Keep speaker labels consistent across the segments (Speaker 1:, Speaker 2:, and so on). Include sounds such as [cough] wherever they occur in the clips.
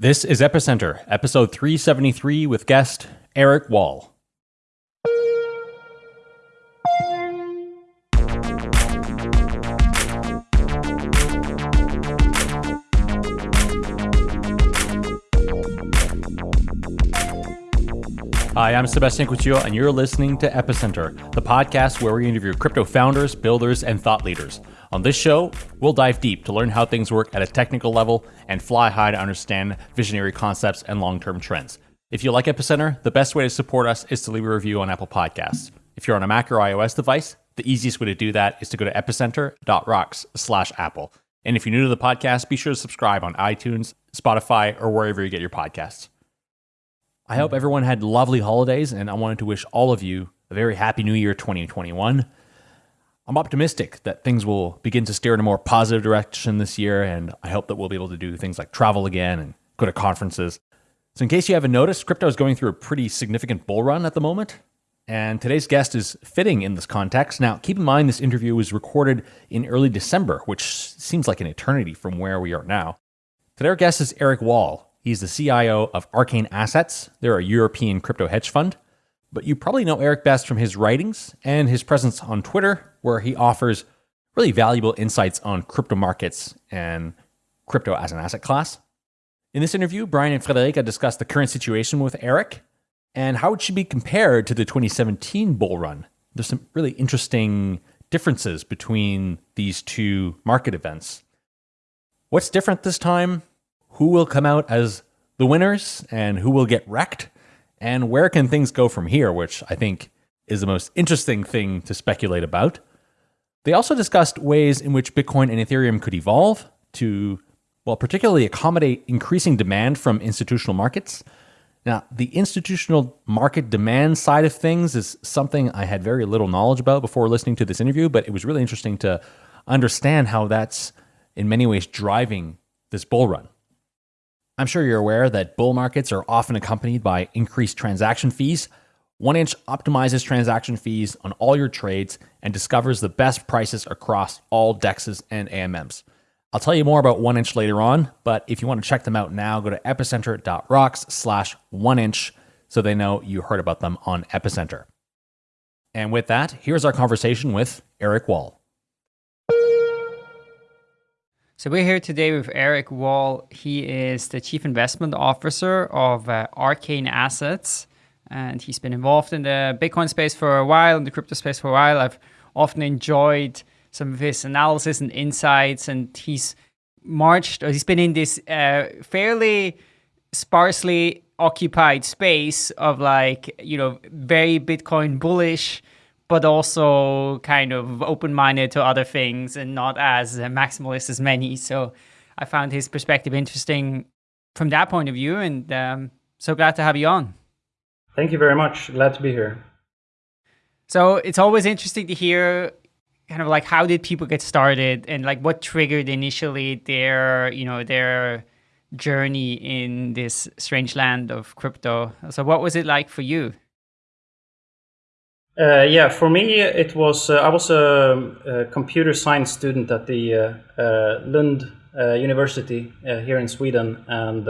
Speaker 1: This is Epicenter, episode 373 with guest Eric Wall. Hi, I'm Sébastien Couture, and you're listening to Epicenter, the podcast where we interview crypto founders, builders, and thought leaders. On this show, we'll dive deep to learn how things work at a technical level and fly high to understand visionary concepts and long term trends. If you like Epicenter, the best way to support us is to leave a review on Apple Podcasts. If you're on a Mac or iOS device, the easiest way to do that is to go to epicenter.rocks slash Apple. And if you're new to the podcast, be sure to subscribe on iTunes, Spotify, or wherever you get your podcasts. I hope mm. everyone had lovely holidays, and I wanted to wish all of you a very happy new year 2021. I'm optimistic that things will begin to steer in a more positive direction this year, and I hope that we'll be able to do things like travel again and go to conferences. So, in case you haven't noticed, crypto is going through a pretty significant bull run at the moment. And today's guest is fitting in this context. Now, keep in mind this interview was recorded in early December, which seems like an eternity from where we are now. Today, our guest is Eric Wall. He's the CIO of Arcane Assets. They're a European crypto hedge fund. But you probably know Eric best from his writings and his presence on Twitter, where he offers really valuable insights on crypto markets and crypto as an asset class. In this interview, Brian and Friederike discuss the current situation with Eric and how it should be compared to the 2017 bull run. There's some really interesting differences between these two market events. What's different this time? Who will come out as the winners and who will get wrecked? And where can things go from here, which I think is the most interesting thing to speculate about. They also discussed ways in which Bitcoin and Ethereum could evolve to, well, particularly accommodate increasing demand from institutional markets. Now, the institutional market demand side of things is something I had very little knowledge about before listening to this interview, but it was really interesting to understand how that's in many ways driving this bull run. I'm sure you're aware that bull markets are often accompanied by increased transaction fees. 1inch optimizes transaction fees on all your trades and discovers the best prices across all DEXs and AMMs. I'll tell you more about 1inch later on, but if you want to check them out now, go to epicenter.rocks slash 1inch so they know you heard about them on Epicenter. And with that, here's our conversation with Eric Wall.
Speaker 2: So we're here today with Eric Wall. He is the Chief Investment Officer of uh, Arcane Assets, and he's been involved in the Bitcoin space for a while, in the crypto space for a while. I've often enjoyed some of his analysis and insights, and he's marched, or he's been in this uh, fairly sparsely occupied space of like, you know, very Bitcoin bullish but also kind of open-minded to other things and not as maximalist as many. So I found his perspective interesting from that point of view, and um, so glad to have you on.
Speaker 3: Thank you very much. Glad to be here.
Speaker 2: So it's always interesting to hear kind of like how did people get started and like what triggered initially their, you know, their journey in this strange land of crypto. So what was it like for you?
Speaker 3: Uh, yeah, for me, it was uh, I was a, a, computer science student at the uh, uh Lund uh, University uh, here in Sweden, and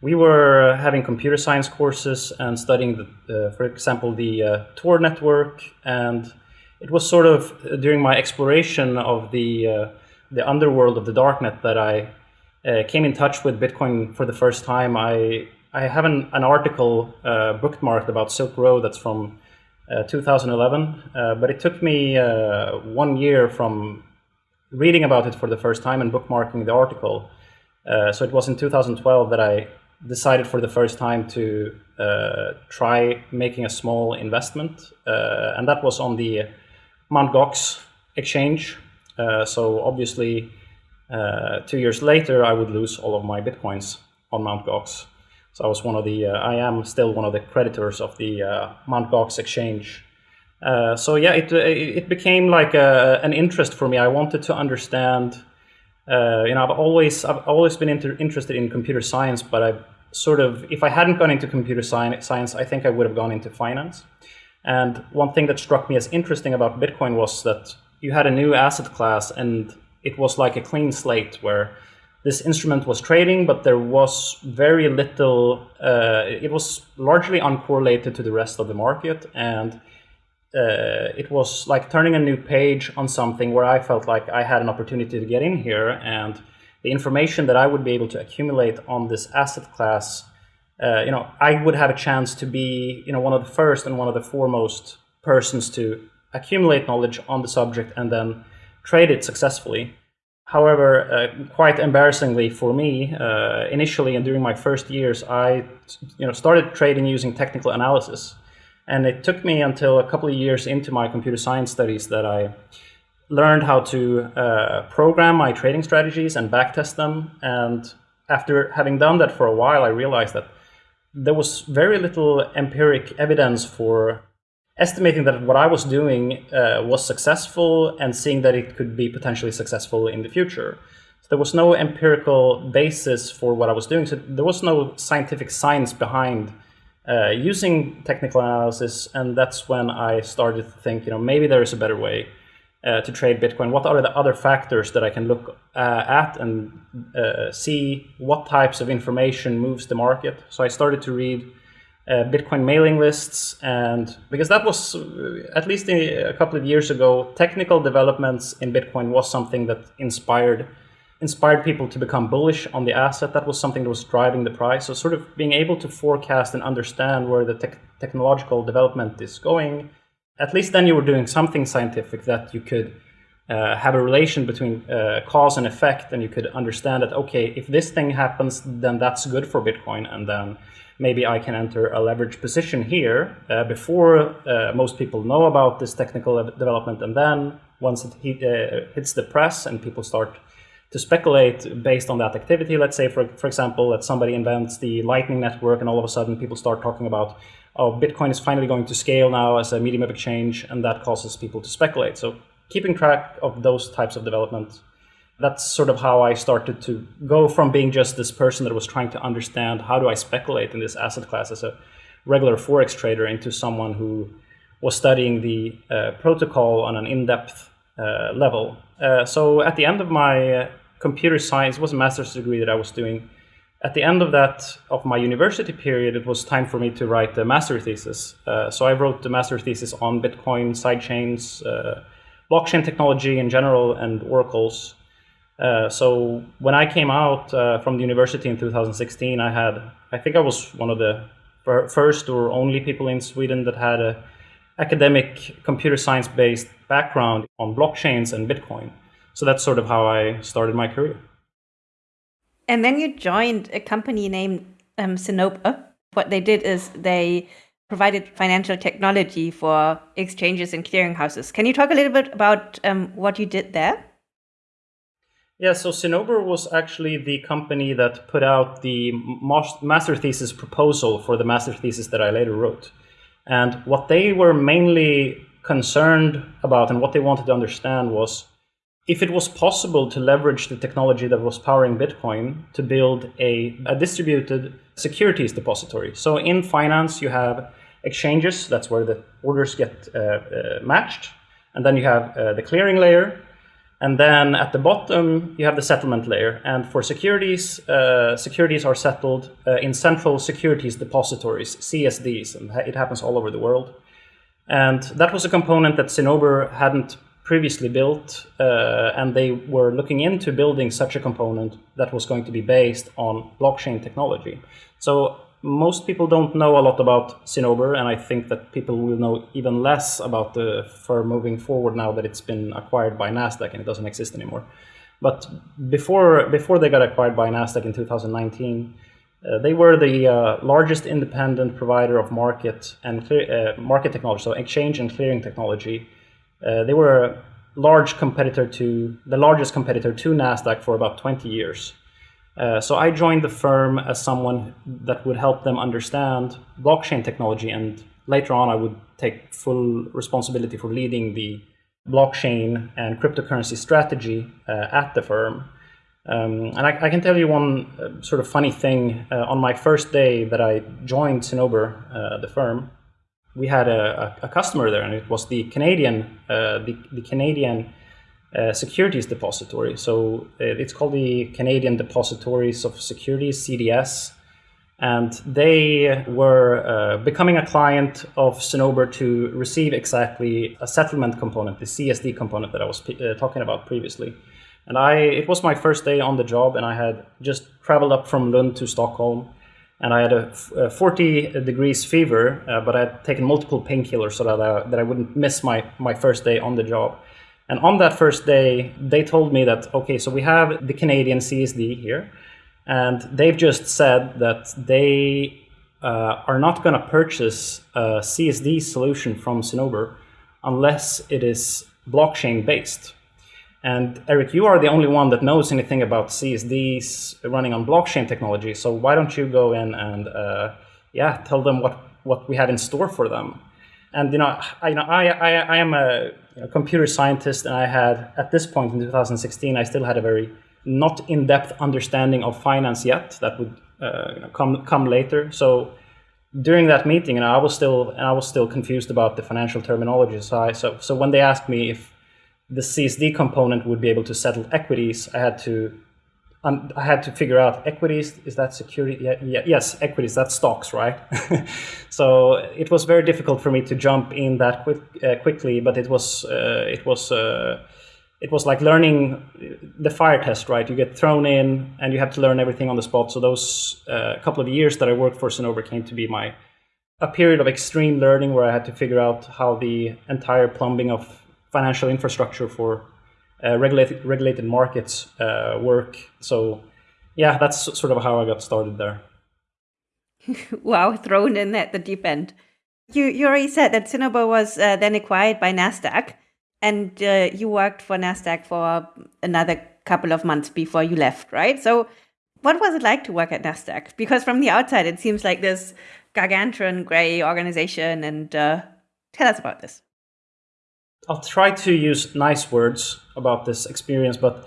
Speaker 3: we were having computer science courses and studying, the, for example, the Tor network, and it was sort of during my exploration of the the underworld of the darknet that I came in touch with Bitcoin for the first time. I I have an, an article bookmarked about Silk Road that's from uh, 2011, uh, but it took me uh, one year from reading about it for the first time and bookmarking the article. so it was in 2012 that I decided for the first time to try making a small investment, and that was on the Mt. Gox exchange. so obviously, two years later, I would lose all of my bitcoins on Mt. Gox. So I was one of the, uh, I am still one of the creditors of the uh, Mt. Gox exchange. Uh, so yeah, it, it became like a, an interest for me. I wanted to understand, uh, you know, I've always, I've always been inter interested in computer science, but I sort of, if I hadn't gone into computer science, I think I would have gone into finance. And one thing that struck me as interesting about Bitcoin was that you had a new asset class and it was like a clean slate where this instrument was trading, but there was very little. Uh, it was largely uncorrelated to the rest of the market, and uh, it was like turning a new page on something where I felt like I had an opportunity to get in here, and the information that I would be able to accumulate on this asset class, uh, you know, I would have a chance to be, you know, one of the first and one of the foremost persons to accumulate knowledge on the subject and then trade it successfully. However, uh, quite embarrassingly for me, uh, initially and during my first years, I you know, started trading using technical analysis. And it took me until a couple of years into my computer science studies that I learned how to uh, program my trading strategies and backtest them. And after having done that for a while, I realized that there was very little empiric evidence for estimating that what I was doing uh, was successful and seeing that it could be potentially successful in the future. So there was no empirical basis for what I was doing. So there was no scientific science behind uh, using technical analysis. And that's when I started to think, you know, maybe there is a better way uh, to trade Bitcoin. What are the other factors that I can look uh, at and uh, see what types of information moves the market? So I started to read Bitcoin mailing lists, and because that was uh, at least a, a couple of years ago, technical developments in Bitcoin was something that inspired inspired people to become bullish on the asset. That was something that was driving the price. So sort of being able to forecast and understand where the te technological development is going, at least then you were doing something scientific that you could uh, have a relation between uh, cause and effect, and you could understand that okay, if this thing happens, then that's good for Bitcoin, and then maybe I can enter a leverage position here uh, before uh, most people know about this technical development. And then once it hit, uh, hits the press and people start to speculate based on that activity, let's say, for, for example, that somebody invents the Lightning Network and all of a sudden people start talking about, oh, Bitcoin is finally going to scale now as a medium of exchange, and that causes people to speculate. So keeping track of those types of developments that's sort of how I started to go from being just this person that was trying to understand how do I speculate in this asset class as a regular forex trader into someone who was studying the uh, protocol on an in-depth uh, level. Uh, so at the end of my uh, computer science, was a master's degree that I was doing. At the end of that, of my university period, it was time for me to write a master thesis. Uh, so I wrote the master thesis on Bitcoin, sidechains, uh, blockchain technology in general, and oracles. Uh, so when I came out uh, from the university in 2016, I had, I think I was one of the first or only people in Sweden that had a academic computer science based background on blockchains and Bitcoin. So that's sort of how I started my career.
Speaker 4: And then you joined a company named um. What they did is they provided financial technology for exchanges and clearinghouses. Can you talk a little bit about um, what you did there?
Speaker 3: Yeah, so Cinnober was actually the company that put out the master thesis proposal for the master thesis that I later wrote. And what they were mainly concerned about and what they wanted to understand was if it was possible to leverage the technology that was powering Bitcoin to build a, a distributed securities depository. So in finance, you have exchanges, that's where the orders get uh, uh, matched. And then you have uh, the clearing layer, and then at the bottom, you have the settlement layer. And for securities, uh, securities are settled uh, in central securities depositories, CSDs, and it happens all over the world. And that was a component that Cinnober hadn't previously built, uh, and they were looking into building such a component that was going to be based on blockchain technology. So most people don't know a lot about Cinnober, and I think that people will know even less about the firm moving forward now that it's been acquired by Nasdaq and it doesn't exist anymore. But before before they got acquired by Nasdaq in 2019, uh, they were the uh, largest independent provider of market and uh, market technology, so exchange and clearing technology. Uh, they were a large competitor to the largest competitor to Nasdaq for about 20 years. Uh, so I joined the firm as someone that would help them understand blockchain technology, and later on I would take full responsibility for leading the blockchain and cryptocurrency strategy uh, at the firm. Um, and I, I, can tell you one uh, sort of funny thing. Uh, on my first day that I joined Cinnober, uh, the firm, we had a, a, customer there, and it was the Canadian, the, the Canadian uh, securities depository. So uh, it's called the Canadian Depositories of Securities (CDS), and they were uh, becoming a client of Cinnober to receive exactly a settlement component, the CSD component that I was uh, talking about previously. And I, it was my first day on the job, and I had just traveled up from Lund to Stockholm, and I had a, a 40 degrees fever, uh, but I had taken multiple painkillers so that I, that I wouldn't miss my, my first day on the job. And on that first day, they told me that, okay, so we have the Canadian CSD here, and they've just said that they uh, are not going to purchase a CSD solution from Cinnober unless it is blockchain based. And Eric, you are the only one that knows anything about CSDs running on blockchain technology. So why don't you go in and uh, yeah, tell them what what we have in store for them? And you know, I you know, I I, I am a know, computer scientist, and I had at this point in 2016, I still had a very not in-depth understanding of finance yet. That would uh, you know, come come later. So during that meeting, and I was still and I was still confused about the financial terminology. So I, so so when they asked me if the CSD component would be able to settle equities, I had to um, I had to figure out equities. Is that security? Yeah, yeah, yes, equities. That's stocks, right? [laughs] so it was very difficult for me to jump in that quick, uh, quickly, but it was uh, it was uh, it was like learning the fire test, right? You get thrown in and you have to learn everything on the spot. So those uh, couple of years that I worked for Cinnober came to be my a period of extreme learning where I had to figure out how the entire plumbing of financial infrastructure for uh, regulated regulated markets uh, work. So yeah, that's sort of how I got started there. [laughs]
Speaker 4: wow, thrown in at the deep end. You you already said that Cinnober was uh, then acquired by Nasdaq, and uh, you worked for Nasdaq for another couple of months before you left, right? So what was it like to work at Nasdaq? Because from the outside, it seems like this gargantuan gray organization. And uh, tell us about this.
Speaker 3: I'll try to use nice words about this experience, but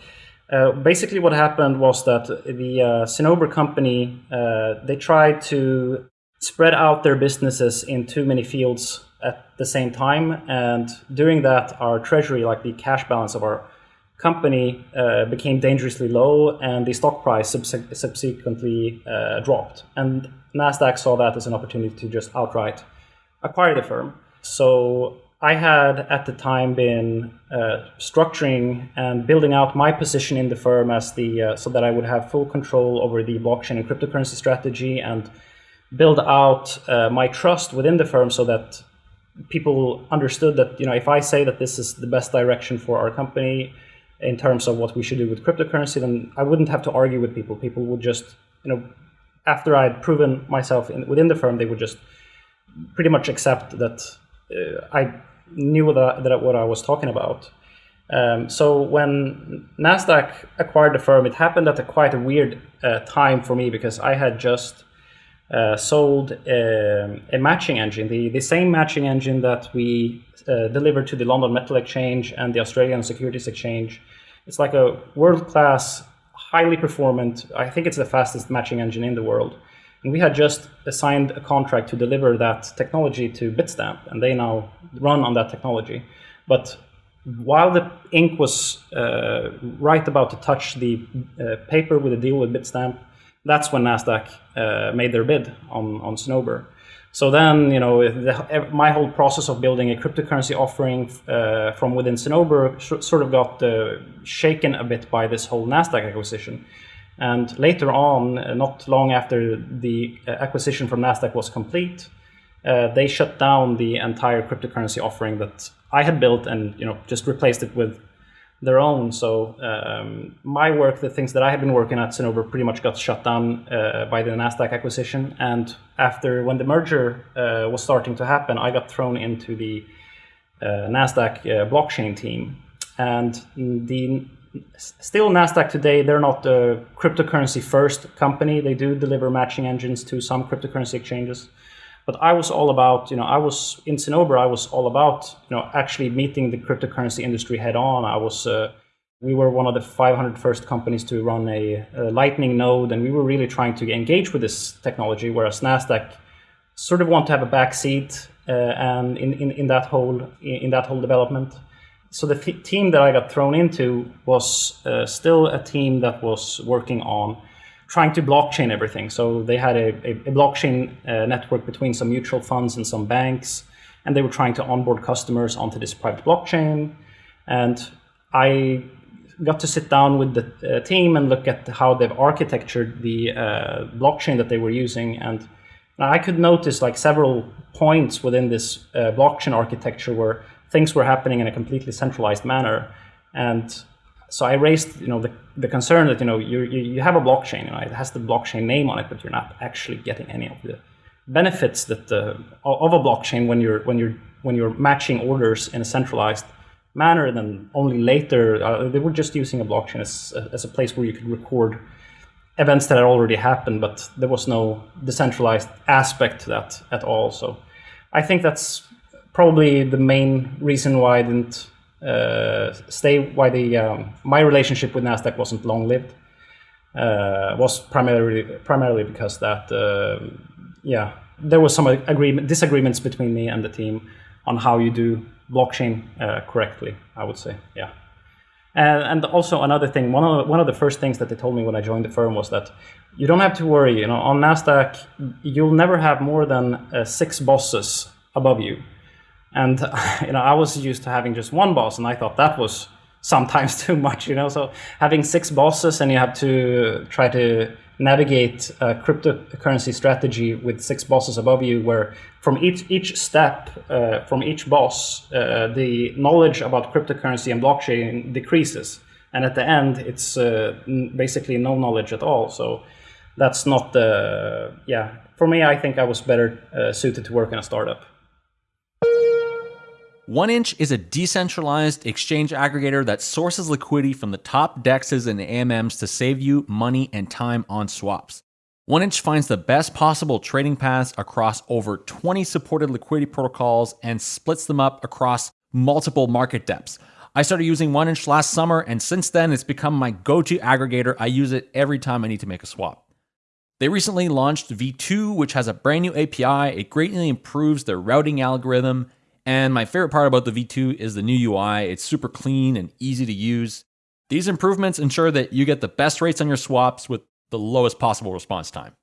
Speaker 3: uh, basically what happened was that the uh, Cinnober company, uh, they tried to spread out their businesses in too many fields at the same time. And during that, our treasury, like the cash balance of our company, uh, became dangerously low and the stock price subse subsequently uh, dropped. And NASDAQ saw that as an opportunity to just outright acquire the firm. So I had at the time been uh, structuring and building out my position in the firm as the uh, so that I would have full control over the blockchain and cryptocurrency strategy and build out uh, my trust within the firm so that people understood that you know if I say that this is the best direction for our company in terms of what we should do with cryptocurrency, then I wouldn't have to argue with people. People would just you know after I had proven myself in, within the firm, they would just pretty much accept that uh, I knew that, that what I was talking about. Um, so when Nasdaq acquired the firm, it happened at a quite a weird uh, time for me because I had just uh, sold um, a matching engine, the, the same matching engine that we uh, delivered to the London Metal Exchange and the Australian Securities Exchange. It's like a world-class, highly performant, I think it's the fastest matching engine in the world. And we had just signed a contract to deliver that technology to Bitstamp, and they now run on that technology. But while the ink was uh, right about to touch the uh, paper with a deal with Bitstamp, that's when Nasdaq uh, made their bid on on Cinnober. So then, you know, the, my whole process of building a cryptocurrency offering uh, from within Cinnober sort of got uh, shaken a bit by this whole Nasdaq acquisition. And later on, uh, not long after the uh, acquisition from Nasdaq was complete, uh, they shut down the entire cryptocurrency offering that I had built and you know just replaced it with their own. So um, my work, the things that I had been working at Cinnober, pretty much got shut down uh, by the Nasdaq acquisition. And after when the merger uh, was starting to happen, I got thrown into the uh, Nasdaq blockchain team. And the still Nasdaq today, they're not a cryptocurrency first company. They do deliver matching engines to some cryptocurrency exchanges. But I was all about, you know, I was in Cinnober, I was all about, you know, actually meeting the cryptocurrency industry head on. I was, uh, we were one of the 500 first companies to run a, a, Lightning node, and we were really trying to engage with this technology, whereas Nasdaq sort of want to have a back seat uh, and in, in, in that whole in that whole development. So the team that I got thrown into was uh, still a team that was working on trying to blockchain everything. So they had a, a, a blockchain uh, network between some mutual funds and some banks, and they were trying to onboard customers onto this private blockchain. And I got to sit down with the uh, team and look at how they've architectured the uh, blockchain that they were using. And I could notice like several points within this uh, blockchain architecture where things were happening in a completely centralized manner. And so I raised, you know, the, the concern that, you know, you, you, have a blockchain, you know, it has the blockchain name on it, but you're not actually getting any of the benefits that the, of a blockchain when you're, when you're, when you're matching orders in a centralized manner. And then only later, uh, they were just using a blockchain as, as a place where you could record events that had already happened, but there was no decentralized aspect to that at all. So I think that's probably the main reason why I didn't uh, stay, why the um, my relationship with Nasdaq wasn't long lived. Uh, was primarily primarily because that uh, yeah there was some agreement disagreements between me and the team on how you do blockchain uh, correctly. I would say yeah. And, also another thing, one of, the, one of the first things that they told me when I joined the firm was that you don't have to worry. You know, on Nasdaq, you'll never have more than uh, six bosses above you. And [laughs] you know, I was used to having just one boss, and I thought that was sometimes [laughs] too much. You know, so having six bosses and you have to try to navigate a cryptocurrency strategy with six bosses above you, where from each each step, uh, from each boss, uh, the knowledge about cryptocurrency and blockchain decreases, and at the end, it's uh, basically no knowledge at all. So that's not the yeah. For me, I think I was better uh, suited to work in a startup.
Speaker 1: OneInch is a decentralized exchange aggregator that sources liquidity from the top DEXs and AMMs to save you money and time on swaps. OneInch finds the best possible trading paths across over 20 supported liquidity protocols and splits them up across multiple market depths. I started using OneInch last summer, and since then, it's become my go to aggregator. I use it every time I need to make a swap. They recently launched V2, which has a brand new API. It greatly improves their routing algorithm and my favorite part about the V2 is the new UI. It's super clean and easy to use. These improvements ensure that you get the best rates on your swaps with the lowest possible response time.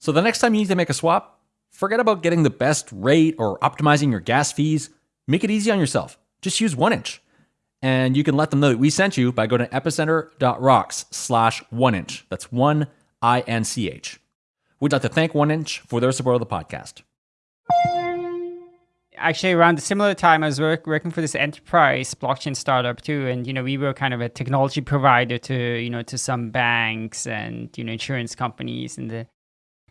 Speaker 1: So the next time you need to make a swap, forget about getting the best rate or optimizing your gas fees. Make it easy on yourself. Just use 1inch. And you can let them know that we sent you by going to epicenter.rocks slash OneInch. That's one I-N-C-H. We'd like to thank 1inch for their support of the podcast
Speaker 2: actually around a similar time, I was work, working for this enterprise blockchain startup too, and you know we were kind of a technology provider to you know to some banks and you know insurance companies and the.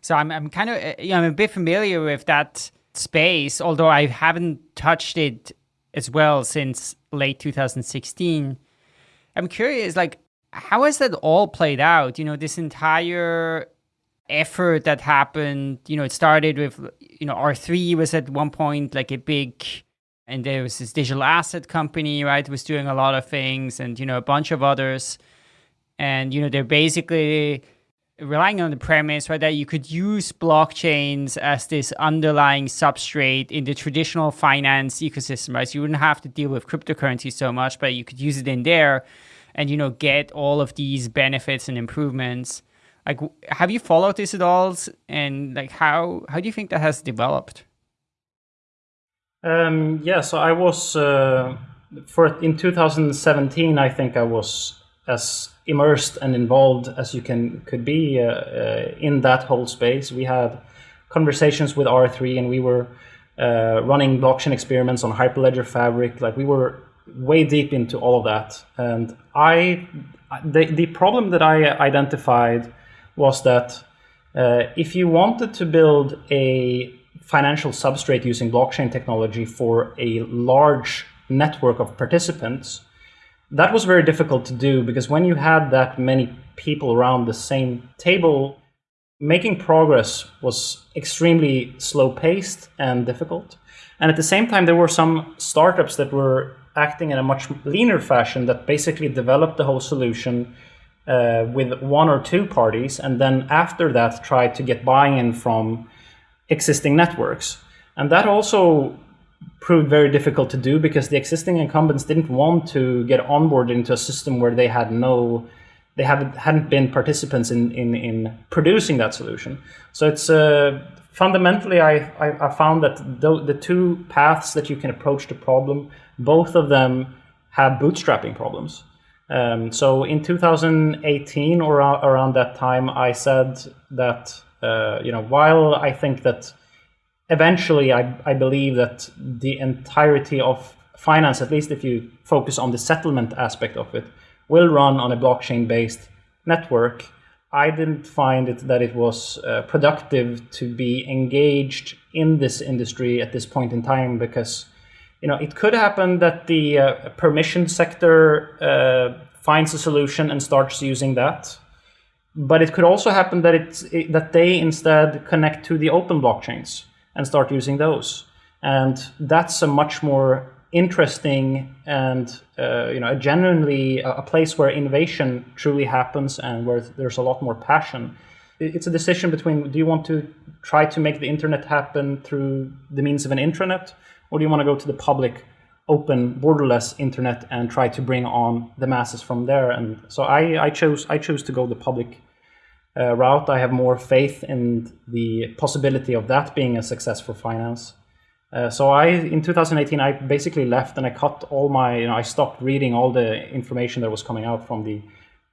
Speaker 2: So I'm I'm kind of uh, you know I'm a bit familiar with that space, although I haven't touched it as well since late 2016. I'm curious, like how has that all played out? You know, this entire effort that happened, you know, it started with, you know, R3 was at one point like a big, and there was this digital asset company, right, was doing a lot of things and, you know, a bunch of others. And, you know, they're basically relying on the premise, right, that you could use blockchains as this underlying substrate in the traditional finance ecosystem, right? So you wouldn't have to deal with cryptocurrency so much, but you could use it in there and, you know, get all of these benefits and improvements like have you followed this at all and like how how do you think that has developed?
Speaker 3: Um, yeah so i was uh, for in 2017 i think i was as immersed and involved as you can could be uh, uh, in that whole space. We had conversations with r3 and we were uh, running blockchain experiments on hyperledger fabric. Like we were way deep into all of that. And i the, the problem that i identified was that uh, if you wanted to build a financial substrate using blockchain technology for a large network of participants, that was very difficult to do because when you had that many people around the same table, making progress was extremely slow paced and difficult. And at the same time, there were some startups that were acting in a much leaner fashion that basically developed the whole solution uh, with one or two parties, and then after that try to get buy-in from existing networks. And that also proved very difficult to do because the existing incumbents didn't want to get onboarded into a system where they had no they haven't hadn't been participants in in, in producing that solution. So it's uh, fundamentally I, I, I found that the, the two paths that you can approach the problem, both of them have bootstrapping problems. Um, so in 2018 or around that time, I said that uh, you know while I think that eventually I, I believe that the entirety of finance, at least if you focus on the settlement aspect of it, will run on a blockchain-based network. I didn't find it that it was uh, productive to be engaged in this industry at this point in time because you know it could happen that the uh, permission sector uh, finds a solution and starts using that but it could also happen that it's it, that they instead connect to the open blockchains and start using those. And that's a much more interesting and uh, you know genuinely a place where innovation truly happens and where there's a lot more passion. It's a decision between do you want to try to make the internet happen through the means of an intranet, or do you want to go to the public, open, borderless internet and try to bring on the masses from there? And so I, I chose I chose to go the public uh, route, I have more faith in the possibility of that being a success for finance. Uh, so I, in 2018, I basically left and I cut all my, you know, I stopped reading all the information that was coming out from the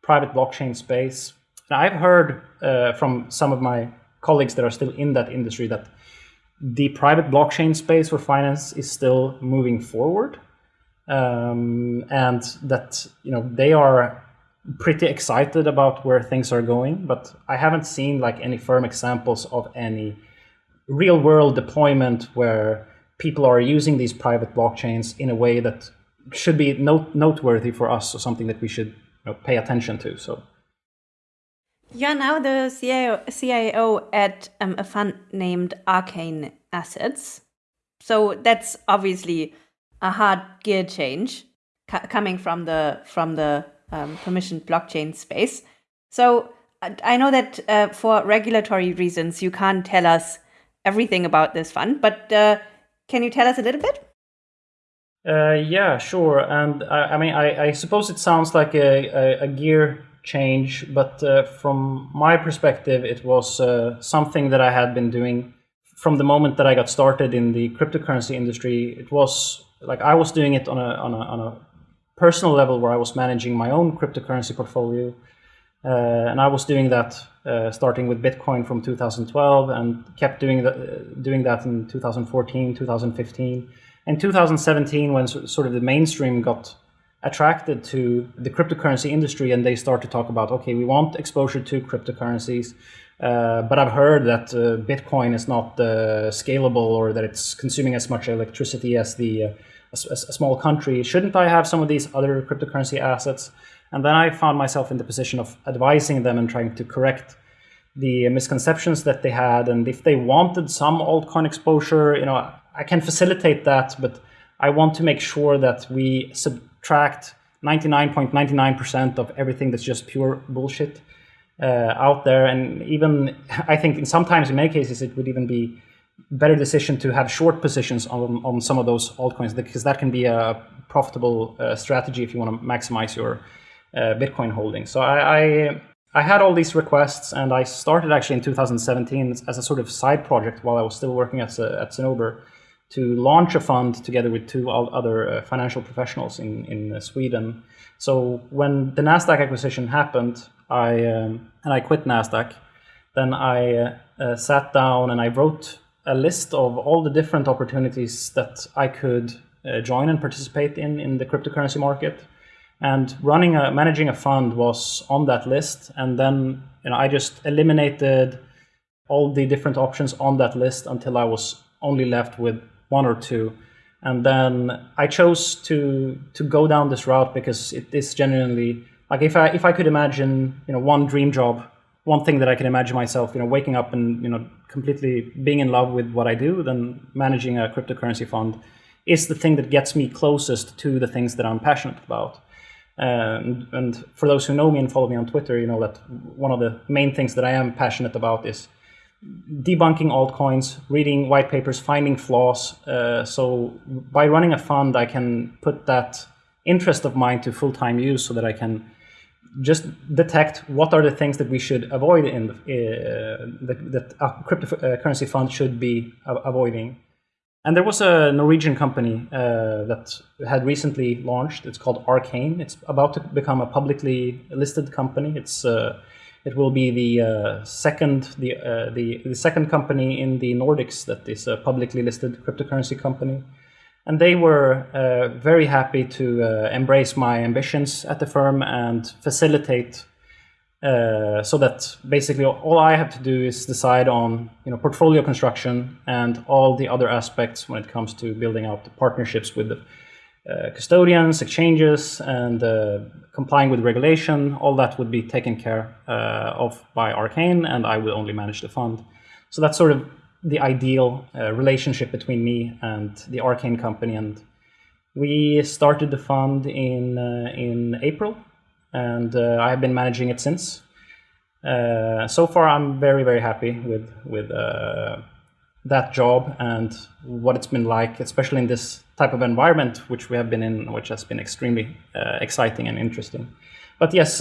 Speaker 3: private blockchain space. And I've heard uh, from some of my colleagues that are still in that industry that the private blockchain space for finance is still moving forward. Um, and that, you know, they are pretty excited about where things are going, but I haven't seen like any firm examples of any real world deployment where people are using these private blockchains in a way that should be note noteworthy for us or something that we should you know, pay attention to. So.
Speaker 4: You're now the CIO, CIO at um, a fund named Arcane Assets. So that's obviously a hard gear change coming from the from the um, permissioned blockchain space. So I know that uh, for regulatory reasons, you can't tell us everything about this fund, but uh, can you tell us a little bit?
Speaker 3: Uh, yeah, sure. And I, I mean, I, I, suppose it sounds like a, a, a gear change, but uh, from my perspective, it was uh, something that I had been doing from the moment that I got started in the cryptocurrency industry. It was like I was doing it on a, on a, on a personal level where I was managing my own cryptocurrency portfolio. Uh, and I was doing that uh, starting with Bitcoin from 2012 and kept doing that, doing that in 2014, 2015. In 2017, when sort of the mainstream got attracted to the cryptocurrency industry and they start to talk about, okay, we want exposure to cryptocurrencies, uh, but I've heard that uh, Bitcoin is not uh, scalable or that it's consuming as much electricity as the uh, a, a, small country, shouldn't I have some of these other cryptocurrency assets? And then I found myself in the position of advising them and trying to correct the misconceptions that they had. And if they wanted some altcoin exposure, you know, I can facilitate that, but I want to make sure that we subtract 99.99% of everything that's just pure bullshit uh, out there. And even [laughs] I think in sometimes in many cases it would even be better decision to have short positions on, on some of those altcoins because that can be a profitable uh, strategy if you want to maximize your uh, Bitcoin holdings. So I, I, I had all these requests and I started actually in 2017 as a sort of side project while I was still working at, at Cinnober to launch a fund together with two other uh, financial professionals in, in uh, Sweden. So when the Nasdaq acquisition happened, I um, and I quit Nasdaq. Then I uh, uh, sat down and I wrote a list of all the different opportunities that I could uh, join and participate in in the cryptocurrency market. And running a managing a fund was on that list. And then you know I just eliminated all the different options on that list until I was only left with one or two. And then I chose to to go down this route because it is genuinely like if I if I could imagine you know one dream job one thing that I can imagine myself, you know, waking up and you know completely being in love with what I do, then managing a cryptocurrency fund is the thing that gets me closest to the things that I'm passionate about. And, and for those who know me and follow me on Twitter, you know that one of the main things that I am passionate about is debunking altcoins, reading white papers, finding flaws. Uh, so by running a fund, I can put that interest of mine to full-time use so that I can just detect what are the things that we should avoid in the, uh, that, that a cryptocurrency fund should be avoiding. And there was a Norwegian company uh, that had recently launched. It's called Arcane. It's about to become a publicly listed company. It's uh, it will be the uh, second the, uh, the the second company in the Nordics that is a publicly listed cryptocurrency company. And they were uh, very happy to embrace my ambitions at the firm and facilitate uh, so that basically all I have to do is decide on you know portfolio construction and all the other aspects when it comes to building out the partnerships with the custodians, exchanges, and uh, complying with regulation. All that would be taken care uh, of by Arcane, and I will only manage the fund. So that's sort of the ideal uh, relationship between me and the Arcane company. And we started the fund in uh, in April, and uh, I have been managing it since. Uh, so far, I'm very very happy with with uh, that job and what it's been like, especially in this type of environment which we have been in, which has been extremely uh, exciting and interesting. But yes,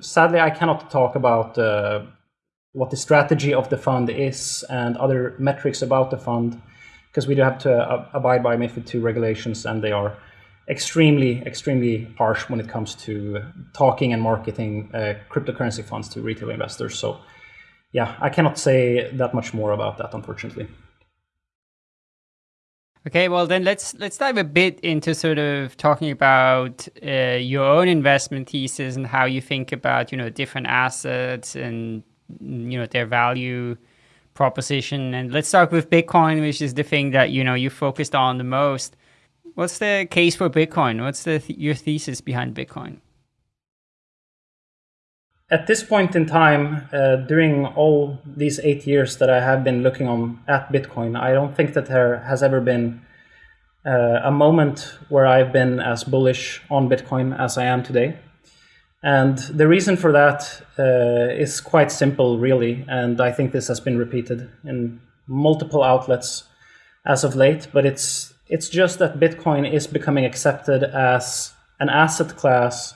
Speaker 3: sadly, I cannot talk about what the strategy of the fund is and other metrics about the fund, because we do have to uh, abide by MiFID II regulations, and they are extremely, extremely harsh when it comes to talking and marketing uh, cryptocurrency funds to retail investors. So, yeah, I cannot say that much more about that, unfortunately.
Speaker 2: Okay, well then let's let's dive a bit into sort of talking about uh, your own investment thesis and how you think about you know different assets and you know their value proposition. And let's start with Bitcoin, which is the thing that you know you focused on the most. What's the case for Bitcoin? What's the th your thesis behind Bitcoin?
Speaker 3: At this point in time, uh, during all these eight years that I have been looking on at Bitcoin, I don't think that there has ever been uh, a moment where I've been as bullish on Bitcoin as I am today. And the reason for that uh, is quite simple, really. And I think this has been repeated in multiple outlets as of late. But it's it's just that Bitcoin is becoming accepted as an asset class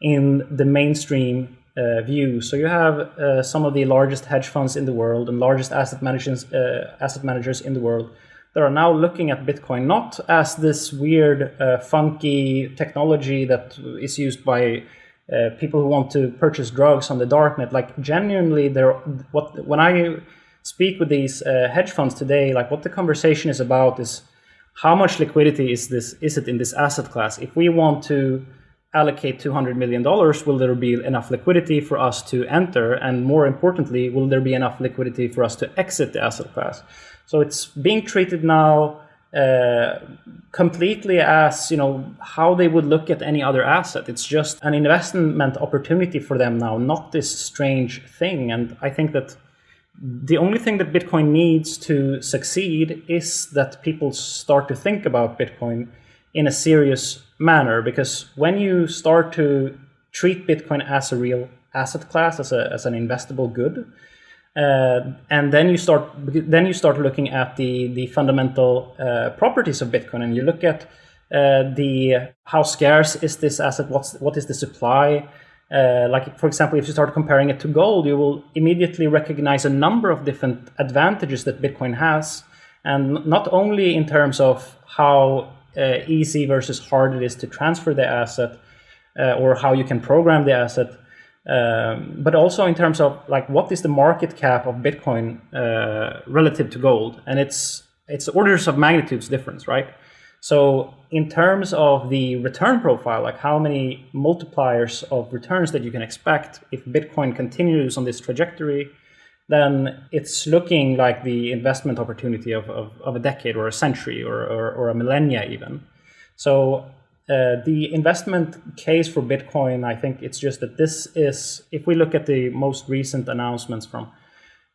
Speaker 3: in the mainstream uh, view. So you have uh, some of the largest hedge funds in the world and largest asset managers uh, asset managers in the world that are now looking at Bitcoin not as this weird, uh, funky technology that is used by uh, people who want to purchase drugs on the darknet. Like genuinely, there. What when I speak with these uh, hedge funds today, like what the conversation is about is how much liquidity is this is it in this asset class? If we want to allocate 200 million dollars, will there be enough liquidity for us to enter? And more importantly, will there be enough liquidity for us to exit the asset class? So it's being treated now uh, completely as you know how they would look at any other asset. It's just an investment opportunity for them now, not this strange thing. And I think that the only thing that Bitcoin needs to succeed is that people start to think about Bitcoin in a serious manner. Because when you start to treat Bitcoin as a real asset class, as, a, as an investable good, uh, and then you start then you start looking at the the fundamental uh, properties of Bitcoin, and you look at uh, the how scarce is this asset? What's what is the supply? Uh, like for example, if you start comparing it to gold, you will immediately recognize a number of different advantages that Bitcoin has, and not only in terms of how easy versus hard it is to transfer the asset, uh, or how you can program the asset, um, but also in terms of like what is the market cap of Bitcoin uh, relative to gold, and it's it's orders of magnitudes difference, right? So in terms of the return profile, like how many multipliers of returns that you can expect if Bitcoin continues on this trajectory, then it's looking like the investment opportunity of, of, of a decade or a century or, or, or a millennia even. So uh, the investment case for Bitcoin, I think it's just that this is, if we look at the most recent announcements from,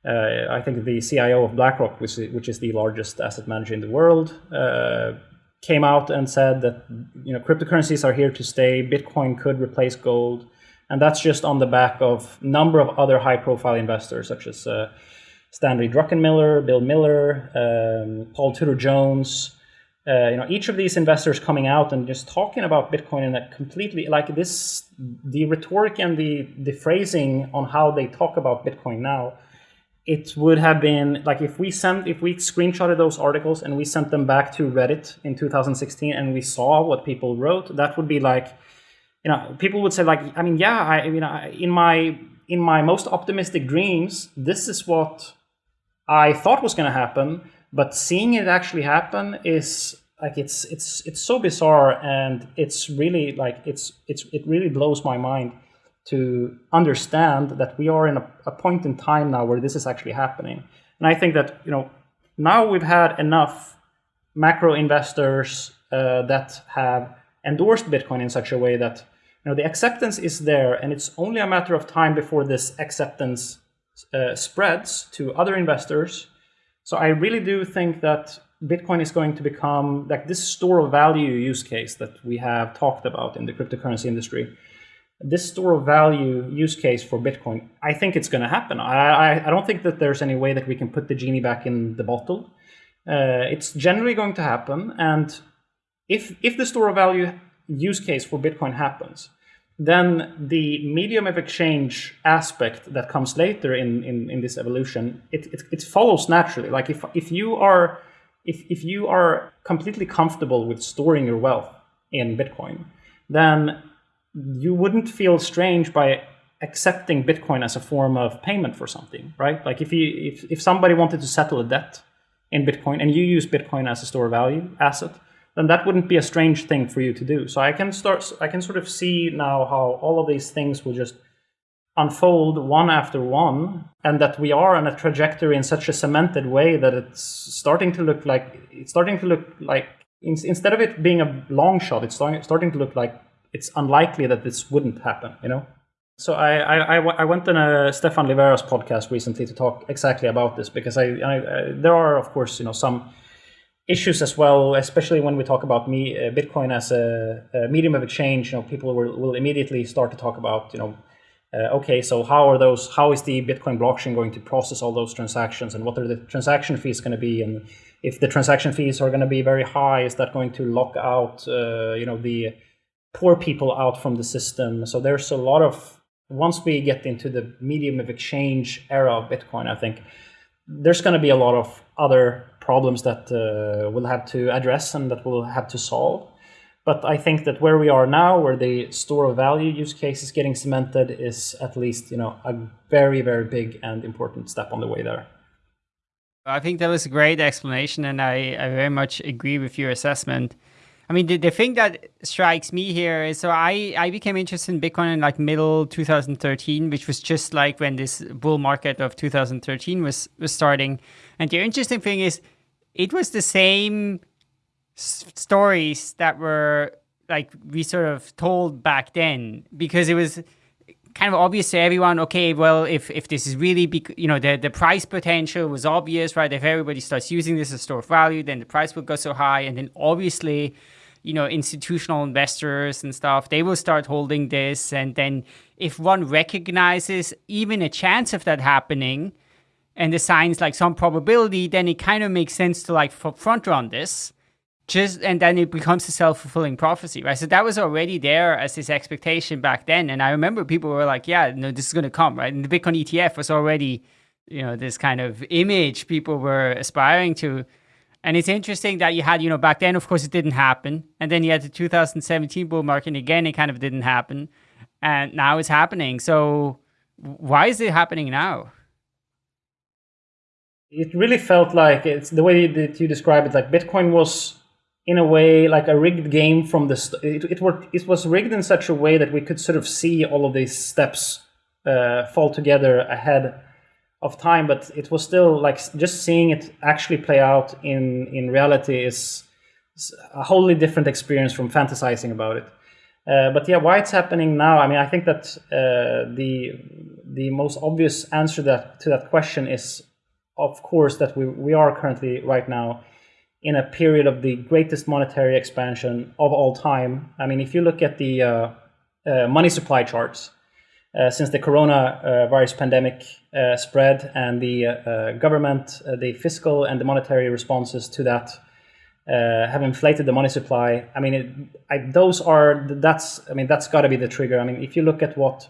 Speaker 3: uh, I think the CIO of BlackRock, which is, which is the largest asset manager in the world, uh, came out and said that you know cryptocurrencies are here to stay. Bitcoin could replace gold, and that's just on the back of a number of other high-profile investors such as uh, Stanley Druckenmiller, Bill Miller, um, Paul Tudor Jones. Uh, you know, each of these investors coming out and just talking about Bitcoin in a completely like this, the rhetoric and the the phrasing on how they talk about Bitcoin now it would have been like if we sent if we screenshotted those articles and we sent them back to reddit in 2016 and we saw what people wrote that would be like you know people would say like i mean yeah i you know in my in my most optimistic dreams this is what i thought was going to happen but seeing it actually happen is like it's it's it's so bizarre and it's really like it's it's it really blows my mind to understand that we are in a, a, point in time now where this is actually happening. And I think that you know now we've had enough macro investors uh, that have endorsed Bitcoin in such a way that know the acceptance is there, and it's only a matter of time before this acceptance uh, spreads to other investors. So I really do think that Bitcoin is going to become like this store of value use case that we have talked about in the cryptocurrency industry this store of value use case for Bitcoin, I think it's going to happen. I, I, I, don't think that there's any way that we can put the genie back in the bottle. Uh, it's generally going to happen. And if, if the store of value use case for Bitcoin happens, then the medium of exchange aspect that comes later in, in, in this evolution, it, it, it follows naturally. Like if, if you are if, if you are completely comfortable with storing your wealth in Bitcoin, then you wouldn't feel strange by accepting Bitcoin as a form of payment for something, right? Like if you if, if somebody wanted to settle a debt in Bitcoin and you use Bitcoin as a store of value asset, then that wouldn't be a strange thing for you to do. So I can start I can sort of see now how all of these things will just unfold one after one and that we are on a trajectory in such a cemented way that it's starting to look like it's starting to look like instead of it being a long shot it's starting to look like it's unlikely that this wouldn't happen, you know? So I, I, I went on a Stephan Livera's podcast recently to talk exactly about this because I, I, I, there are of course you know some issues as well, especially when we talk about me uh, Bitcoin as a, a, medium of exchange. You know, people will, will immediately start to talk about you know, uh, okay, so how are those? How is the Bitcoin blockchain going to process all those transactions, and what are the transaction fees going to be? And if the transaction fees are going to be very high, is that going to lock out uh, you know the poor people out from the system. So there's a lot of once we get into the medium of exchange era of Bitcoin, I think there's going to be a lot of other problems that uh, we'll have to address and that we'll have to solve. But I think that where we are now, where the store of value use case is getting cemented, is at least you know a very very big and important step on the way there.
Speaker 2: I think that was a great explanation, and I, I very much agree with your assessment. I mean, the, the thing that strikes me here is so I, I became interested in Bitcoin in like middle 2013, which was just like when this bull market of 2013 was, was starting. And the interesting thing is it was the same stories that were like we sort of told back then because it was kind of obvious to everyone okay well if if this is really big you know the the price potential was obvious right if everybody starts using this as store of value then the price will go so high and then obviously you know, institutional investors and stuff, they will start holding this. And then if one recognizes even a chance of that happening and assigns like some probability, then it kind of makes sense to like front run this. Just and then it becomes a self-fulfilling prophecy, right? So that was already there as this expectation back then. And I remember people were like, yeah, no, this is gonna come, right? And the Bitcoin ETF was already, you know, this kind of image people were aspiring to. And it's interesting that you had, you know, back then, of course, it didn't happen. And then you had the 2017 bull market, and again, it kind of didn't happen. And now it's happening. So why is it happening now?
Speaker 3: It really felt like it's the way that you describe it, like Bitcoin was in a way like a rigged game from the it, it, were, it was rigged in such a way that we could sort of see all of these steps uh, fall together ahead of time, but it was still like just seeing it actually play out in in reality is a wholly different experience from fantasizing about it. Uh, but yeah, why it's happening now? I mean, I think that uh, the the most obvious answer that to that question is, of course, that we we are currently right now in a period of the greatest monetary expansion of all time. I mean, if you look at the uh, uh money supply charts, uh, since the coronavirus pandemic uh, spread and the uh, government, the fiscal and the monetary responses to that have inflated the money supply. I mean, it, I, those are that's I mean that's got to be the trigger. I mean, if you look at what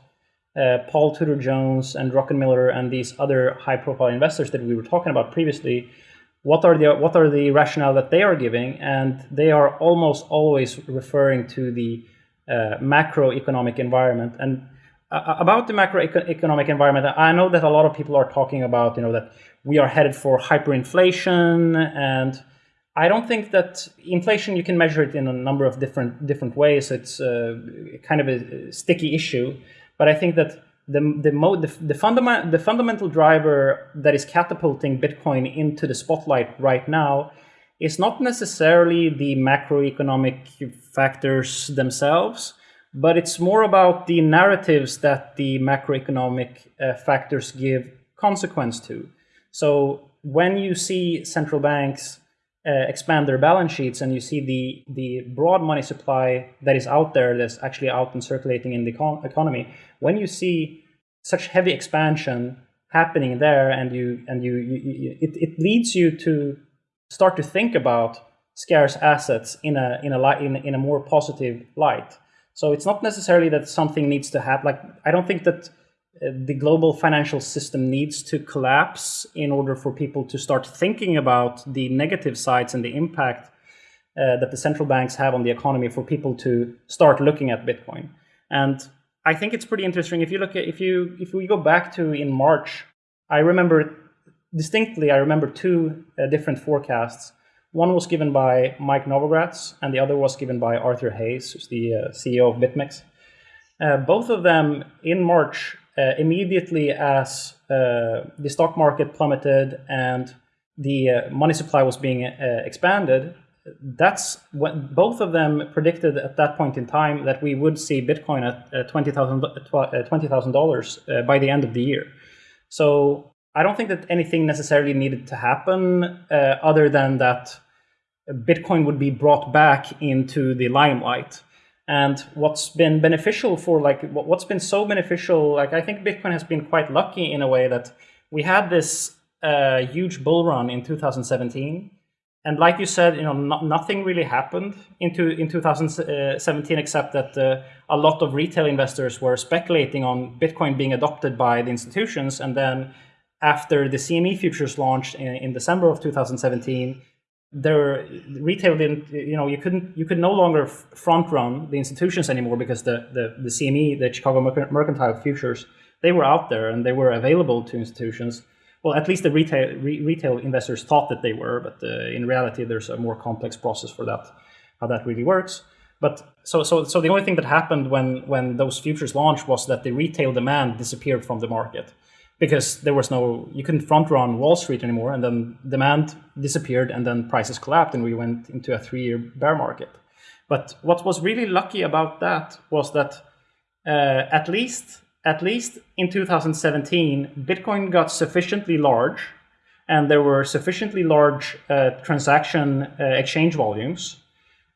Speaker 3: Paul Tudor Jones and Druckenmiller and these other high-profile investors that we were talking about previously, what are the what are the rationale that they are giving, and they are almost always referring to the uh, macroeconomic environment. And uh, about the macroeconomic environment, I know that a lot of people are talking about, you know, that we are headed for hyperinflation, and I don't think that inflation you can measure it in a number of different different ways. It's uh, kind of a sticky issue, but I think that the the, the, the, fundament, the fundamental driver that is catapulting Bitcoin into the spotlight right now is not necessarily the macroeconomic factors themselves but it's more about the narratives that the macroeconomic uh, factors give consequence to. So when you see central banks uh, expand their balance sheets and you see the, the broad money supply that is out there, that's actually out and circulating in the econ economy, when you see such heavy expansion happening there and you and you, you, you it, it leads you to start to think about scarce assets in a in a in, in a more positive light so it's not necessarily that something needs to happen. Like I don't think that uh, the global financial system needs to collapse in order for people to start thinking about the negative sides and the impact uh, that the central banks have on the economy for people to start looking at Bitcoin. And I think it's pretty interesting. If you look at if you if we go back to in March, I remember distinctly. I remember two uh, different forecasts one was given by Mike Novogratz, and the other was given by Arthur Hayes, who's the uh, CEO of BitMEX. Uh, both of them in March, uh, immediately as uh, the stock market plummeted and the uh, money supply was being expanded, that's what both of them predicted at that point in time that we would see Bitcoin at $20,000 $20, by the end of the year. So I don't think that anything necessarily needed to happen uh, other than that Bitcoin would be brought back into the limelight. And what's been beneficial for like what's been so beneficial, like I think Bitcoin has been quite lucky in a way that we had this uh, huge bull run in 2017. And like you said, you know, no, nothing really happened into in 2017 except that uh, a lot of retail investors were speculating on Bitcoin being adopted by the institutions, and then after the CME futures launched in, in December of 2017, there retail didn't you know you couldn't you could no longer front run the institutions anymore because the the, the CME the Chicago Mercantile futures they were out there and they were available to institutions. Well, at least the retail re, retail investors thought that they were, but uh, in reality, there's a more complex process for that, how that really works. But so so so the only thing that happened when when those futures launched was that the retail demand disappeared from the market because there was no you couldn't front run Wall Street anymore, and then demand disappeared, and then prices collapsed, and we went into a three year bear market. But what was really lucky about that was that uh, at least at least in 2017, Bitcoin got sufficiently large, and there were sufficiently large uh, transaction uh, exchange volumes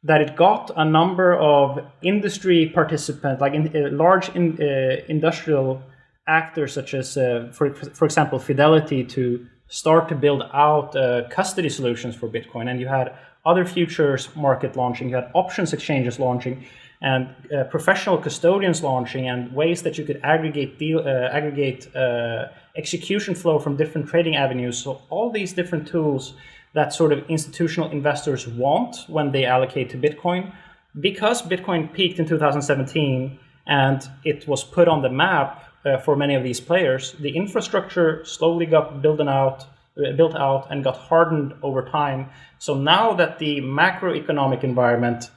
Speaker 3: that it got a number of industry participants, like in, uh, large in, uh, industrial actors such as, uh, for, for example, Fidelity to start to build out uh, custody solutions for Bitcoin. And you had other futures market launching, you had options exchanges launching, and uh, professional custodians launching, and ways that you could aggregate deal, uh, aggregate uh, execution flow from different trading avenues. So all these different tools that sort of institutional investors want when they allocate to Bitcoin. Because Bitcoin peaked in 2017 and it was put on the map uh, for many of these players, the infrastructure slowly got built out, uh, built out and got hardened over time. So now that the macroeconomic environment,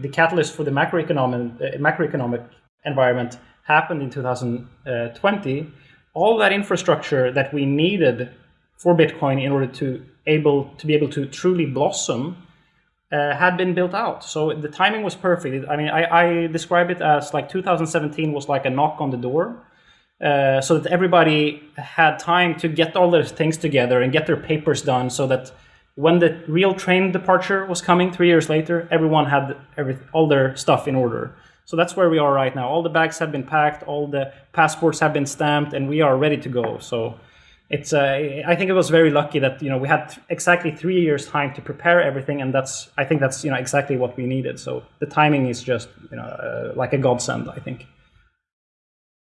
Speaker 3: the catalyst for the macroeconomic uh, macroeconomic environment happened in 2020, all that infrastructure that we needed for Bitcoin in order to able to be able to truly blossom uh, had been built out. So the timing was perfect. I mean, I, I, describe it as like 2017 was like a knock on the door uh, so that everybody had time to get all their things together and get their papers done so that when the real train departure was coming three years later, everyone had every, all their stuff in order. So that's where we are right now. All the bags have been packed, all the passports have been stamped, and we are ready to go. So it's uh, I think it was very lucky that you know we had th- exactly three years time to prepare everything, and that's I think that's you know exactly what we needed. So the timing is just you know uh, like a godsend, I think.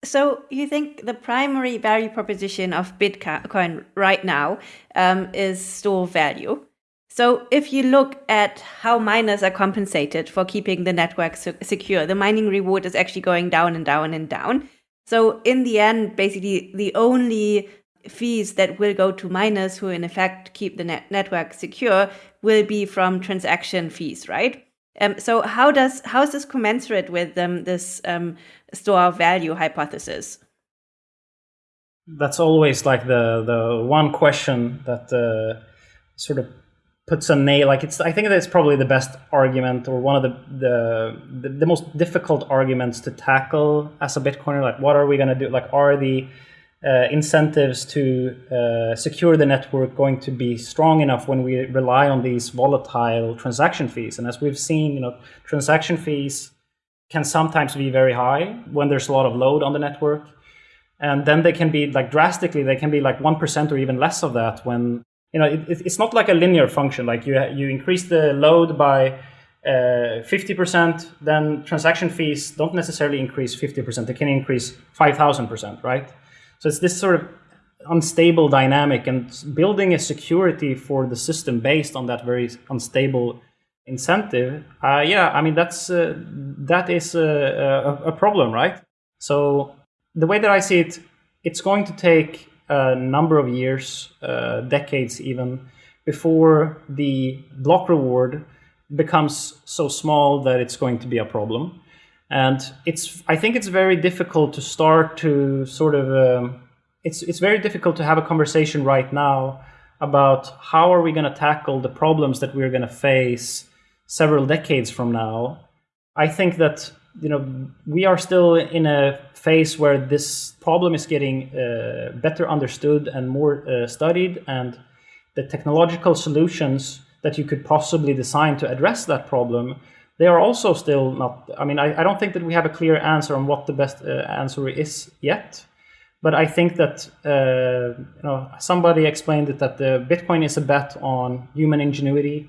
Speaker 4: So you think the primary value proposition of Bitcoin right now um, is store value? So if you look at how miners are compensated for keeping the network secure, the mining reward is actually going down and down and down. So in the end, basically the only fees that will go to miners who in effect keep the net network secure will be from transaction fees, right? Um, so how does how is this commensurate with um, this um, store value hypothesis?
Speaker 3: That's always like the the one question that uh, sort of puts a nail. Like it's I think that's probably the best argument or one of the the the, the most difficult arguments to tackle as a Bitcoiner. Like what are we going to do? Like are the uh, incentives to uh, secure the network going to be strong enough when we rely on these volatile transaction fees. And as we've seen, you know, transaction fees can sometimes be very high when there's a lot of load on the network. And then they can be like drastically, they can be like 1% or even less of that when, you know, it, it's not like a linear function. Like you, you increase the load by uh, 50%, then transaction fees don't necessarily increase 50%. They can increase 5,000%, right? So it's this sort of unstable dynamic and building a security for the system based on that very unstable incentive. Uh, yeah, I mean that's uh, that is a, a, a, problem, right? So the way that I see it, it's going to take a number of years, uh, decades even, before the block reward becomes so small that it's going to be a problem. And it's, I think it's very difficult to start to sort of, um, it's, it's very difficult to have a conversation right now about how are we going to tackle the problems that we're going to face several decades from now. I think that, you know, we are still in a phase where this problem is getting uh, better understood and more uh, studied and the technological solutions that you could possibly design to address that problem they are also still not. I mean, I, I don't think that we have a clear answer on what the best uh, answer is yet. But I think that uh, you know somebody explained it that the Bitcoin is a bet on human ingenuity.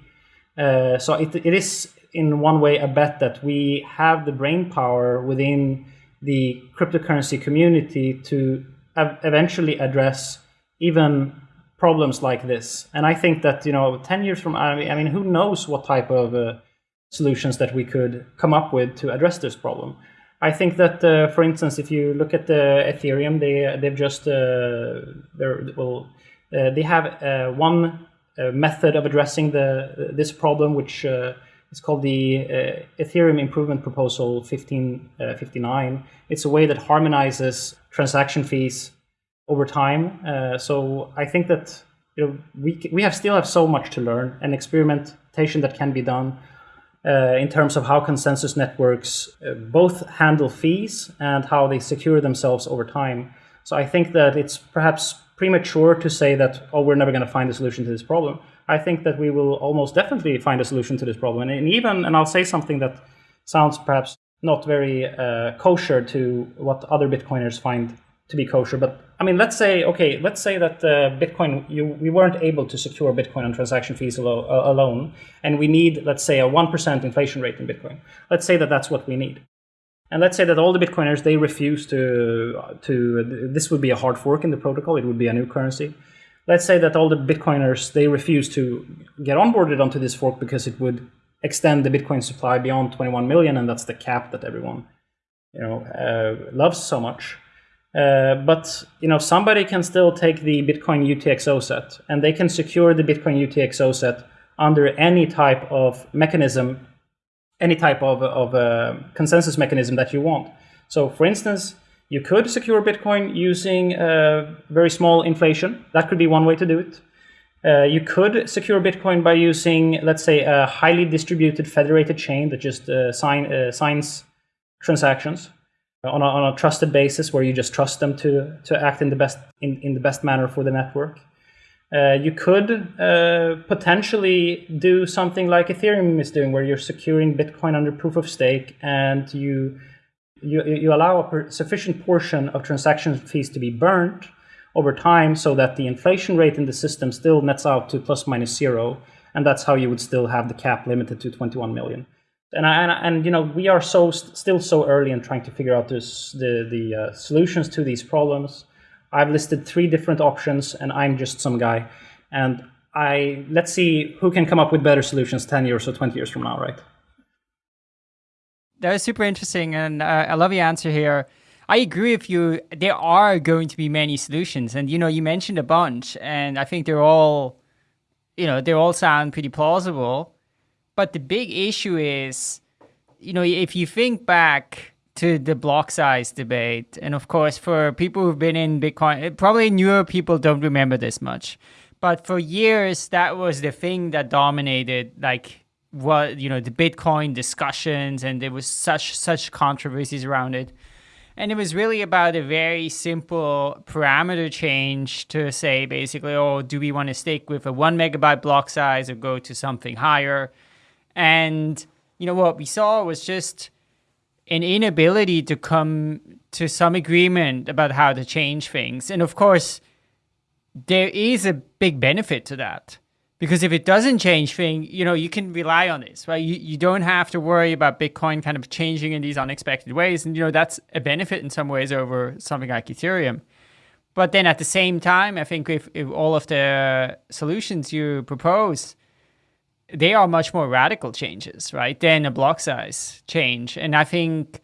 Speaker 3: Uh, so it, it is in one way a bet that we have the brain power within the cryptocurrency community to eventually address even problems like this. And I think that you know, ten years from I mean, who knows what type of uh, solutions that we could come up with to address this problem. I think that, uh, for instance, if you look at the Ethereum, they they've just uh, well uh, they have uh, one uh, method of addressing the this problem, which uh, is called the Ethereum Improvement Proposal 1559. It's a way that harmonizes transaction fees over time. so I think that you know we we have still have so much to learn and experimentation that can be done uh, in terms of how consensus networks uh, both handle fees and how they secure themselves over time. So I think that it's perhaps premature to say that, oh, we're never going to find a solution to this problem. I think that we will almost definitely find a solution to this problem. And even, and I'll say something that sounds perhaps not very uh, kosher to what other Bitcoiners find to be kosher, but I mean, let's say, okay, let's say that uh, Bitcoin, you, we weren't able to secure Bitcoin on transaction fees alo- uh, alone, and we need, let's say, a 1% inflation rate in Bitcoin. Let's say that that's what we need. And let's say that all the Bitcoiners, they refuse to, to, this would be a hard fork in the protocol, it would be a new currency. Let's say that all the Bitcoiners, they refuse to get onboarded onto this fork because it would extend the Bitcoin supply beyond 21 million, and that's the cap that everyone, you know, uh, loves so much. Uh, but you know somebody can still take the Bitcoin UTXO set and they can secure the Bitcoin UTXO set under any type of mechanism, any type of, of uh, consensus mechanism that you want. So for instance, you could secure Bitcoin using uh, very small inflation. That could be one way to do it. Uh, you could secure Bitcoin by using, let's say, a highly distributed federated chain that just uh, sign, uh, signs transactions on a, on a trusted basis where you just trust them to to act in the best in, in the best manner for the network. Uh, you could uh, potentially do something like Ethereum is doing, where you're securing Bitcoin under proof of stake, and you you, you allow a sufficient portion of transaction fees to be burnt over time, so that the inflation rate in the system still nets out to plus minus zero, and that's how you would still have the cap limited to 21 million. And I, and, and you know we are so still so early in trying to figure out this, the the uh, solutions to these problems. I've listed three different options, and I'm just some guy. And I let's see who can come up with better solutions 10 years or 20 years from now, right?
Speaker 2: That was super interesting, and uh, I love your answer here. I agree with you. There are going to be many solutions, and you know, you mentioned a bunch, and I think they're all, you know, they all sound pretty plausible. But the big issue is, you know, if you think back to the block size debate. And of course, for people who've been in Bitcoin, eh, probably newer people don't remember this much. But for years, that was the thing that dominated, like, what, you know, the Bitcoin discussions, and there was such, such controversies around it. And it was really about a very simple parameter change to say, basically, oh, do we want to stick with a one megabyte block size or go to something higher? And, you know, what we saw was just an inability to come to some agreement about how to change things. And of course, there is a big benefit to that. Because if it doesn't change things, you know, you can rely on this, right? You, you don't have to worry about Bitcoin kind of changing in these unexpected ways. And, you know, that's a benefit in some ways over something like Ethereum. But then at the same time, I think if, if all of the solutions you propose they are much more radical changes, right, than a block size change. And I think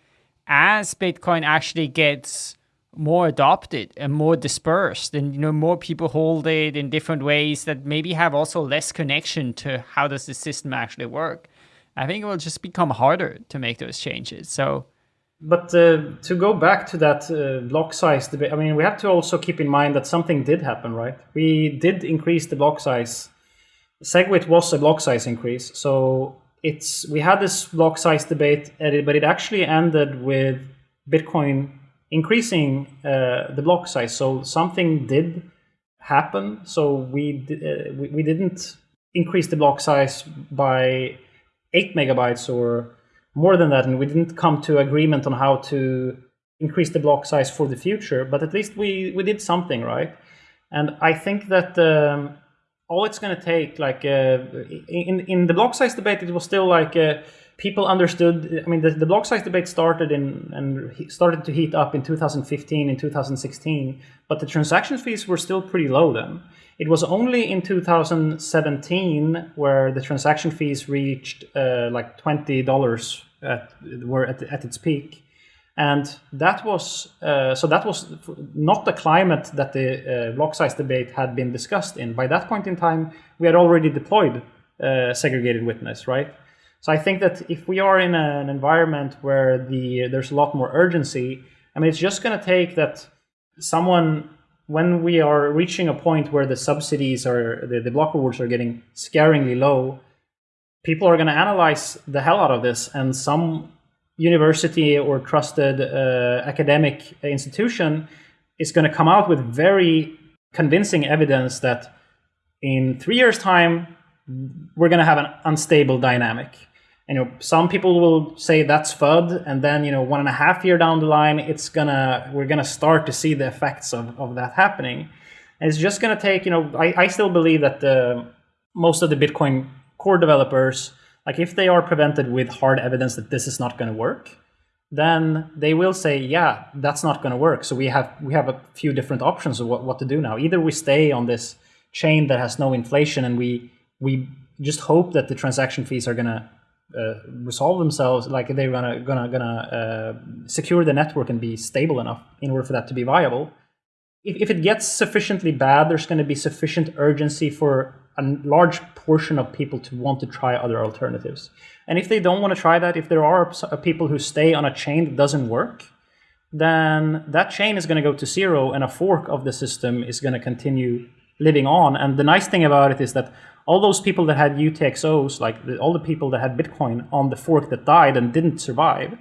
Speaker 2: as Bitcoin actually gets more adopted and more dispersed and you know more people hold it in different ways that maybe have also less connection to how does the system actually work i think it will just become harder to make those changes so
Speaker 3: but uh, to go back to that uh, block size debate i mean we have to also keep in mind that something did happen right we did increase the block size SegWit was a block size increase. So it's we had this block size debate, but it actually ended with Bitcoin increasing uh, the block size. So something did happen. So we, uh, we, we didn't increase the block size by eight megabytes or more than that, and we didn't come to agreement on how to increase the block size for the future. But at least we we did something, right? And I think that. Um, all it's going to take, like uh, in in the block size debate, it was still like uh, people understood. I mean, the, the block size debate started in and started to heat up in 2015 and 2016, but the transaction fees were still pretty low then. It was only in 2017 where the transaction fees reached uh, like twenty dollars at were at, at its peak and that was uh, so that was not the climate that the uh, block size debate had been discussed in. By that point in time, we had already deployed uh, segregated witness, right? So I think that if we are in an environment where the there's a lot more urgency, I mean, it's just going to take that someone when we are reaching a point where the subsidies are the, the block rewards are getting scaringly low, people are going to analyze the hell out of this, and some university or trusted uh, academic institution is going to come out with very convincing evidence that in three years' time, we're going to have an unstable dynamic. And, you know, some people will say that's FUD, and then you know, one and a half year down the line, it's gonna we're gonna start to see the effects of, of that happening. And it's just gonna take, you know, I, I still believe that the, most of the Bitcoin core developers like if they are prevented with hard evidence that this is not going to work, then they will say, yeah, that's not going to work. So we have we have a few different options of what, what to do now. Either we stay on this chain that has no inflation and we we just hope that the transaction fees are going to uh, resolve themselves, like they're gonna gonna gonna uh, secure the network and be stable enough in order for that to be viable. If, if it gets sufficiently bad, there's going to be sufficient urgency for a large portion of people to want to try other alternatives. And if they don't want to try that, if there are uh, people who stay on a chain that doesn't work, then that chain is going to go to zero and a fork of the system is going to continue living on. And the nice thing about it is that all those people that had UTXOs, like the, all the people that had Bitcoin on the fork that died and didn't survive,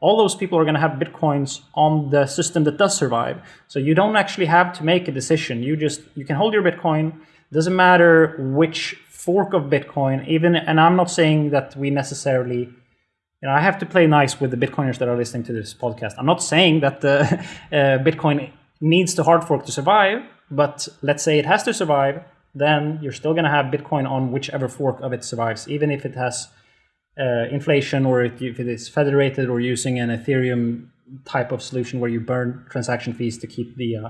Speaker 3: all those people are going to have bitcoins on the system that does survive. So you don't actually have to make a decision. You just you can hold your bitcoin. Doesn't matter which fork of Bitcoin. Even and I'm not saying that we necessarily you know, I have to play nice with the Bitcoiners that are listening to this podcast. I'm not saying that the [laughs] uh, Bitcoin needs to hard fork to survive, but let's say it has to survive, then you're still going to have Bitcoin on whichever fork of it survives, even if it has uh, inflation or if it is federated or using an Ethereum type of solution where you burn transaction fees to keep the uh,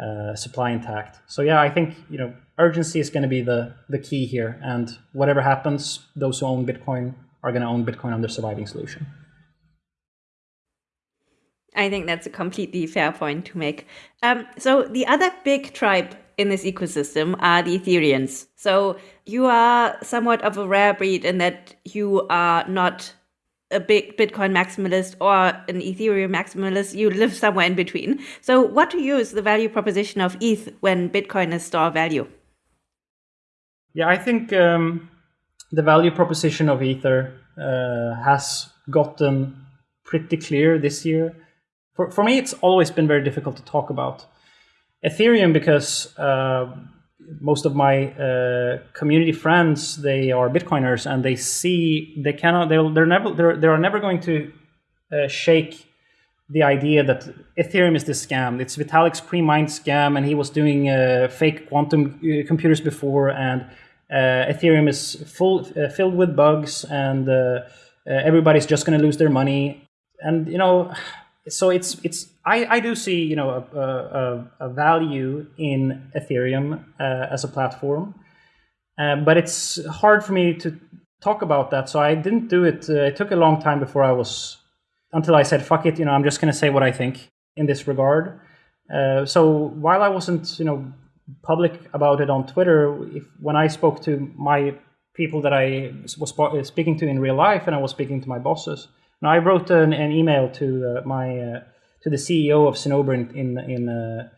Speaker 3: uh, supply intact. So yeah, I think you know urgency is going to be the the key here, and whatever happens, those who own Bitcoin are going to own Bitcoin on their surviving solution.
Speaker 4: I think that's a completely fair point to make. Um, so the other big tribe in this ecosystem are the Ethereans. So you are somewhat of a rare breed in that you are not a big Bitcoin maximalist or an Ethereum maximalist. You live somewhere in between. So what to is the value proposition of ETH when Bitcoin is store value?
Speaker 3: Yeah, I think um, the value proposition of Ether uh, has gotten pretty clear this year. For, for me, it's always been very difficult to talk about. Ethereum, because uh, most of my uh, community friends, they are Bitcoiners and they see, they cannot, they'll, they're never, they're, they are never going to uh, shake the idea that Ethereum is this scam. It's Vitalik's pre-mined scam, and he was doing uh, fake quantum uh, computers before, and uh, Ethereum is full uh, filled with bugs, and everybody's just going to lose their money. And you know, so it's it's I, I do see you know a, a, a value in Ethereum as a platform, but it's hard for me to talk about that. So I didn't do it. it took a long time before I was until I said, fuck it, you know, I'm just going to say what I think in this regard. Uh, so while I wasn't, you know, public about it on Twitter, if, when I spoke to my people that I was uh, speaking to in real life and I was speaking to my bosses, and I wrote an, an email to uh, my uh, to the CEO of Cinnober in in, in uh,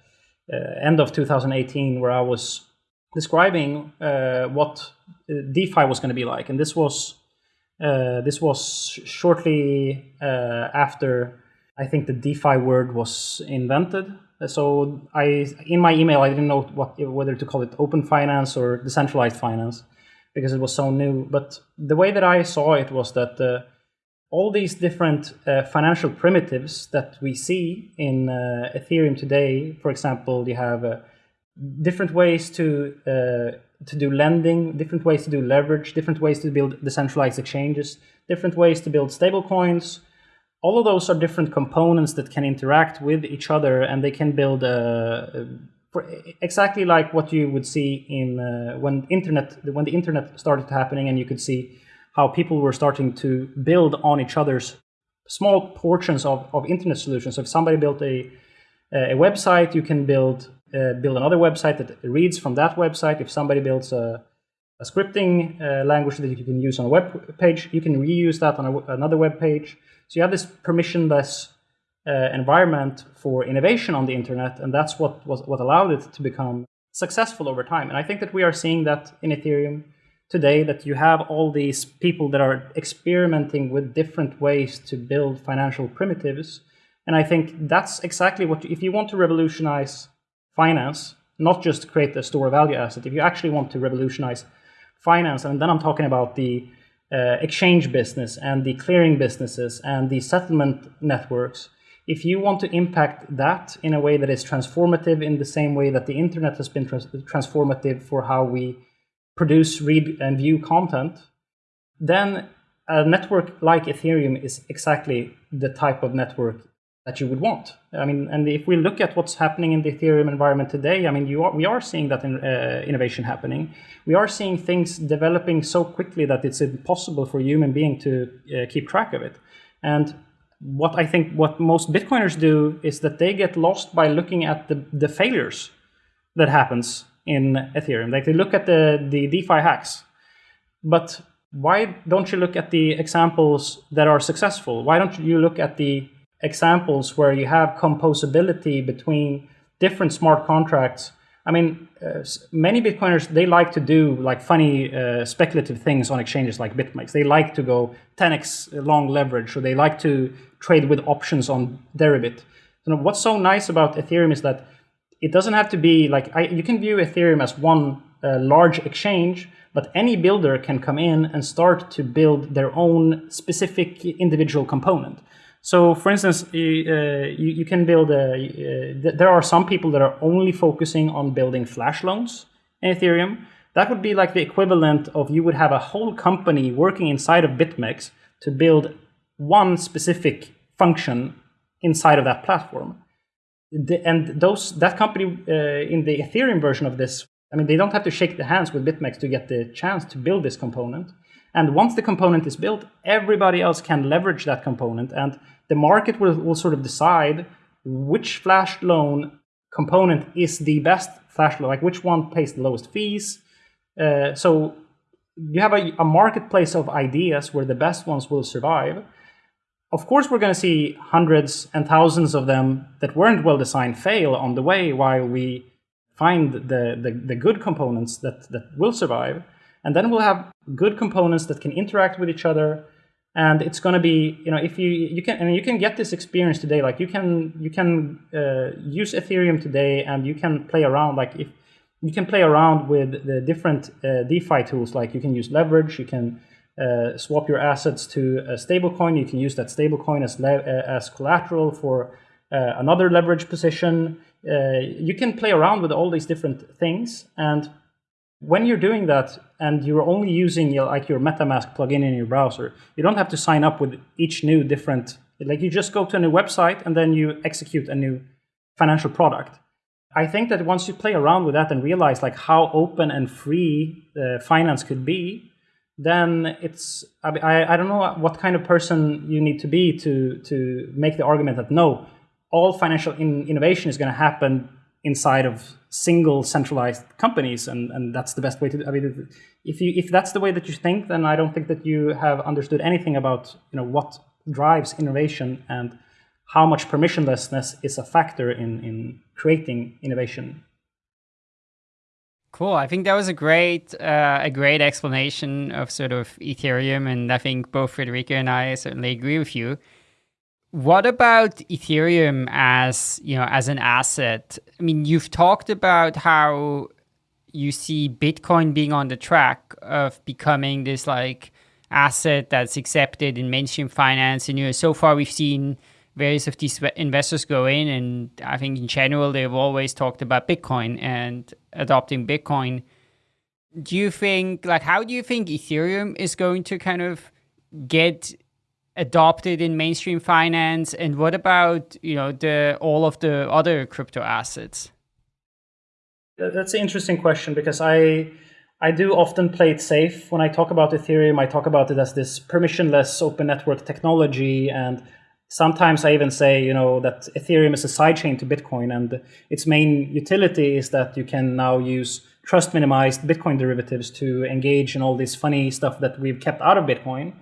Speaker 3: end of 2018, where I was describing what DeFi was going to be like, and this was this was shortly after I think the DeFi word was invented. So I, in my email, I didn't know what whether to call it open finance or decentralized finance because it was so new. But the way that I saw it was that uh, all these different uh, financial primitives that we see in uh, Ethereum today, for example, you have uh, different ways to to do lending, different ways to do leverage, different ways to build decentralized exchanges, different ways to build stablecoins. All of those are different components that can interact with each other, and they can build uh, exactly like what you would see in uh, when internet when the internet started happening, and you could see how people were starting to build on each other's small portions of, of internet solutions. So if somebody built a a website, you can build uh, build another website that reads from that website. If somebody builds a, a scripting uh, language that you can use on a web page, you can reuse that on a, another web page. So you have this permissionless uh, environment for innovation on the internet, and that's what was what allowed it to become successful over time. And I think that we are seeing that in Ethereum today. That you have all these people that are experimenting with different ways to build financial primitives, and I think that's exactly what if you want to revolutionize finance, not just create a store value asset. If you actually want to revolutionize finance, and then I'm talking about the uh, exchange business and the clearing businesses and the settlement networks. If you want to impact that in a way that is transformative in the same way that the internet has been trans transformative for how we produce, read, and view content, then a network like Ethereum is exactly the type of network that you would want. I mean, and if we look at what's happening in the Ethereum environment today, I mean, you are, we are seeing that in, uh, innovation happening. We are seeing things developing so quickly that it's impossible for a human being to uh, keep track of it. And what I think what most Bitcoiners do is that they get lost by looking at the, the failures that happens in Ethereum. Like they look at the, the DeFi hacks, but why don't you look at the examples that are successful? Why don't you look at the examples where you have composability between different smart contracts I mean, uh, many Bitcoiners they like to do like funny uh, speculative things on exchanges like BitMEX. They like to go 10x long leverage, or they like to trade with options on Deribit. So what's so nice about Ethereum is that it doesn't have to be like I, you can view Ethereum as one uh, large exchange, but any builder can come in and start to build their own specific individual component. So, for instance, uh, you, you, can build a. Uh, there are some people that are only focusing on building flash loans in Ethereum. That would be like the equivalent of you would have a whole company working inside of BitMEX to build one specific function inside of that platform. And those that company uh, in the Ethereum version of this, I mean, they don't have to shake the hands with BitMEX to get the chance to build this component. And once the component is built, everybody else can leverage that component. And the market will, will sort of decide which flash loan component is the best flash loan, like which one pays the lowest fees. Uh, so you have a, a marketplace of ideas where the best ones will survive. Of course, we're going to see hundreds and thousands of them that weren't well designed fail on the way while we find the, the, the good components that, that will survive. And then we'll have good components that can interact with each other. And it's going to be, you know, if you you can and you can get this experience today. Like you can you can uh, use Ethereum today, and you can play around. Like if you can play around with the different uh, DeFi tools, like you can use leverage, you can uh, swap your assets to a stablecoin. You can use that stablecoin as uh, as collateral for uh, another leverage position. Uh, you can play around with all these different things, and when you're doing that and you're only using your, like your MetaMask plugin in your browser, you don't have to sign up with each new different, like you just go to a new website and then you execute a new financial product. I think that once you play around with that and realize like how open and free uh, finance could be, then it's I, I don't know what kind of person you need to be to to make the argument that no, all financial in, innovation is going to happen inside of single centralized companies and, and that's the best way to i mean if you if that's the way that you think then i don't think that you have understood anything about you know what drives innovation and how much permissionlessness is a factor in in creating innovation
Speaker 2: cool i think that was a great uh, a great explanation of sort of ethereum and i think both Friederike and i certainly agree with you what about Ethereum as, you know, as an asset? I mean, you've talked about how you see Bitcoin being on the track of becoming this like asset that's accepted in mainstream finance. And you know, so far we've seen various of these investors go in, and I think in general they've always talked about Bitcoin and adopting Bitcoin. Do you think like how do you think Ethereum is going to kind of get adopted in mainstream finance? And what about you know the all of the other crypto assets?
Speaker 3: That's an interesting question because I I do often play it safe when I talk about Ethereum. I talk about it as this permissionless open network technology, and sometimes I even say you know that Ethereum is a sidechain to Bitcoin, and its main utility is that you can now use trust minimized Bitcoin derivatives to engage in all this funny stuff that we've kept out of Bitcoin.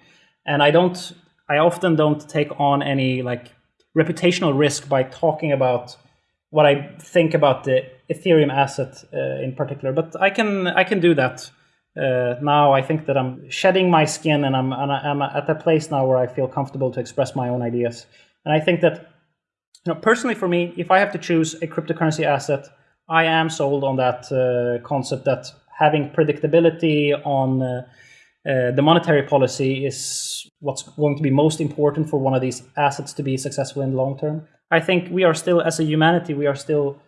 Speaker 3: And I don't I often don't take on any like reputational risk by talking about what I think about the Ethereum asset uh, in particular. But I can I can do that uh, now. I think that I'm shedding my skin and I'm and I'm at a place now where I feel comfortable to express my own ideas. And I think that you know personally for me, if I have to choose a cryptocurrency asset, I am sold on that uh, concept that having predictability on uh, uh, the monetary policy is what's going to be most important for one of these assets to be successful in the long term. I think we are still, as a humanity, we are still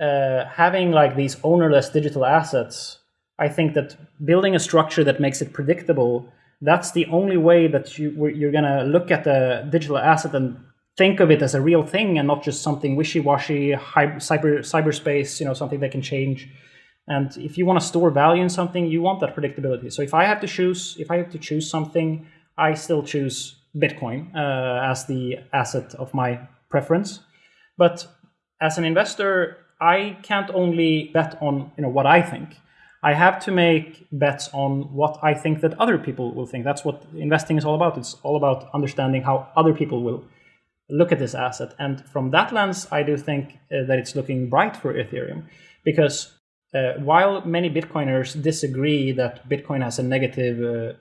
Speaker 3: uh, having like these ownerless digital assets. I think that building a structure that makes it predictable, that's the only way that you, you're going to look at the digital asset and think of it as a real thing and not just something wishy-washy, cyber cyberspace, you know, something that can change and if you want to store value in something, you want that predictability. So if I have to choose, if I have to choose something, I still choose Bitcoin uh, as the asset of my preference. But as an investor, I can't only bet on you know what I think. I have to make bets on what I think that other people will think. That's what investing is all about. It's all about understanding how other people will look at this asset. And from that lens, I do think uh, that it's looking bright for Ethereum. because uh, while many Bitcoiners disagree that Bitcoin has a negative uh,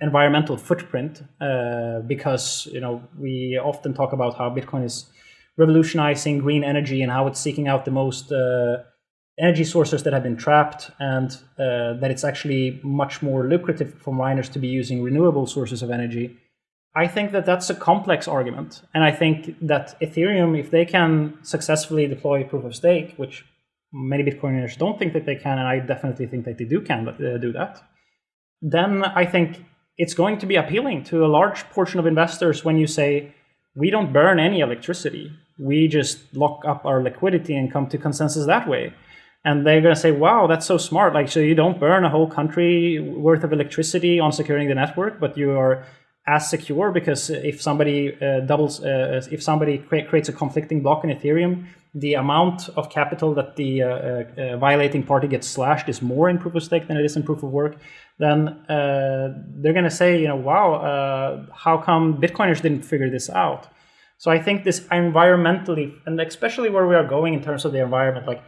Speaker 3: environmental footprint, uh, because you know we often talk about how Bitcoin is revolutionizing green energy and how it's seeking out the most uh, energy sources that have been trapped, and uh, that it's actually much more lucrative for miners to be using renewable sources of energy. I think that that's a complex argument, and I think that Ethereum, if they can successfully deploy proof of stake, which many Bitcoiners don't think that they can, and I definitely think that they do can uh, do that, then I think it's going to be appealing to a large portion of investors when you say, we don't burn any electricity. We just lock up our liquidity and come to consensus that way. And they're going to say, wow, that's so smart. Like, so you don't burn a whole country worth of electricity on securing the network, but you are as secure because if somebody uh, doubles, uh, if somebody cre creates a conflicting block in Ethereum, the amount of capital that the uh, uh, uh, violating party gets slashed is more in proof of stake than it is in proof of work, then uh, they're going to say, you know, wow, how come Bitcoiners didn't figure this out? So I think this environmentally, and especially where we are going in terms of the environment, like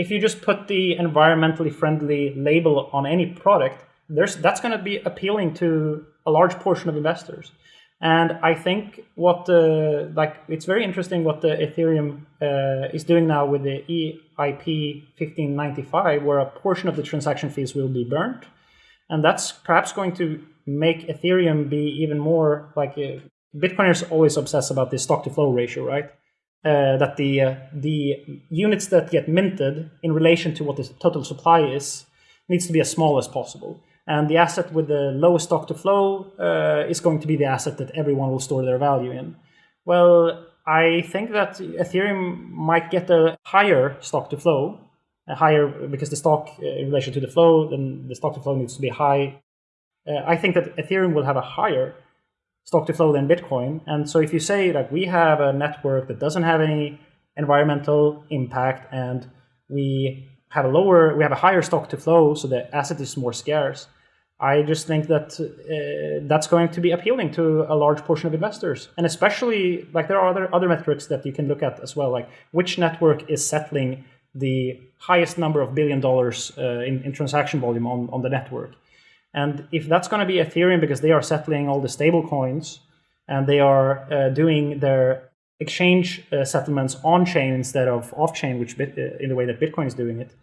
Speaker 3: if you just put the environmentally friendly label on any product, there's that's going to be appealing to a large portion of investors. And I think what the like it's very interesting what the Ethereum uh, is doing now with the EIP 1595, where a portion of the transaction fees will be burnt, and that's perhaps going to make Ethereum be even more like uh, Bitcoiners always obsess about the stock to flow ratio, right? Uh, that the uh, the units that get minted in relation to what the total supply is needs to be as small as possible. And the asset with the lowest stock to flow uh, is going to be the asset that everyone will store their value in. Well, I think that Ethereum might get a higher stock to flow, a higher because the stock uh, in relation to the flow, then the stock to flow needs to be high. Uh, I think that Ethereum will have a higher stock to flow than Bitcoin. And so if you say that we have a network that doesn't have any environmental impact and we have a lower, we have a higher stock to flow, so the asset is more scarce. I just think that uh, that's going to be appealing to a large portion of investors, and especially like there are other other metrics that you can look at as well, like which network is settling the highest number of billion dollars uh, in, in transaction volume on, on the network. And if that's going to be Ethereum because they are settling all the stable coins and they are uh, doing their exchange uh, settlements on chain instead of off chain, which bit, uh, in the way that Bitcoin is doing it,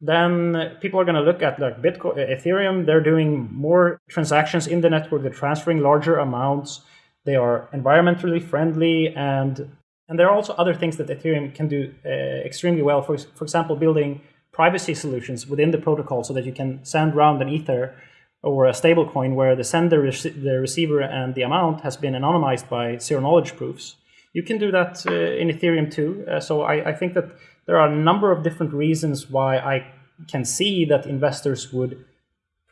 Speaker 3: then people are going to look at like Bitcoin, uh, Ethereum. They're doing more transactions in the network. They're transferring larger amounts. They are environmentally friendly, and and there are also other things that Ethereum can do uh, extremely well. For for example, building privacy solutions within the protocol so that you can send around an ether or a stablecoin where the sender, the receiver, and the amount has been anonymized by zero knowledge proofs. You can do that uh, in Ethereum too. Uh, so I, I, think that there are a number of different reasons why I can see that investors would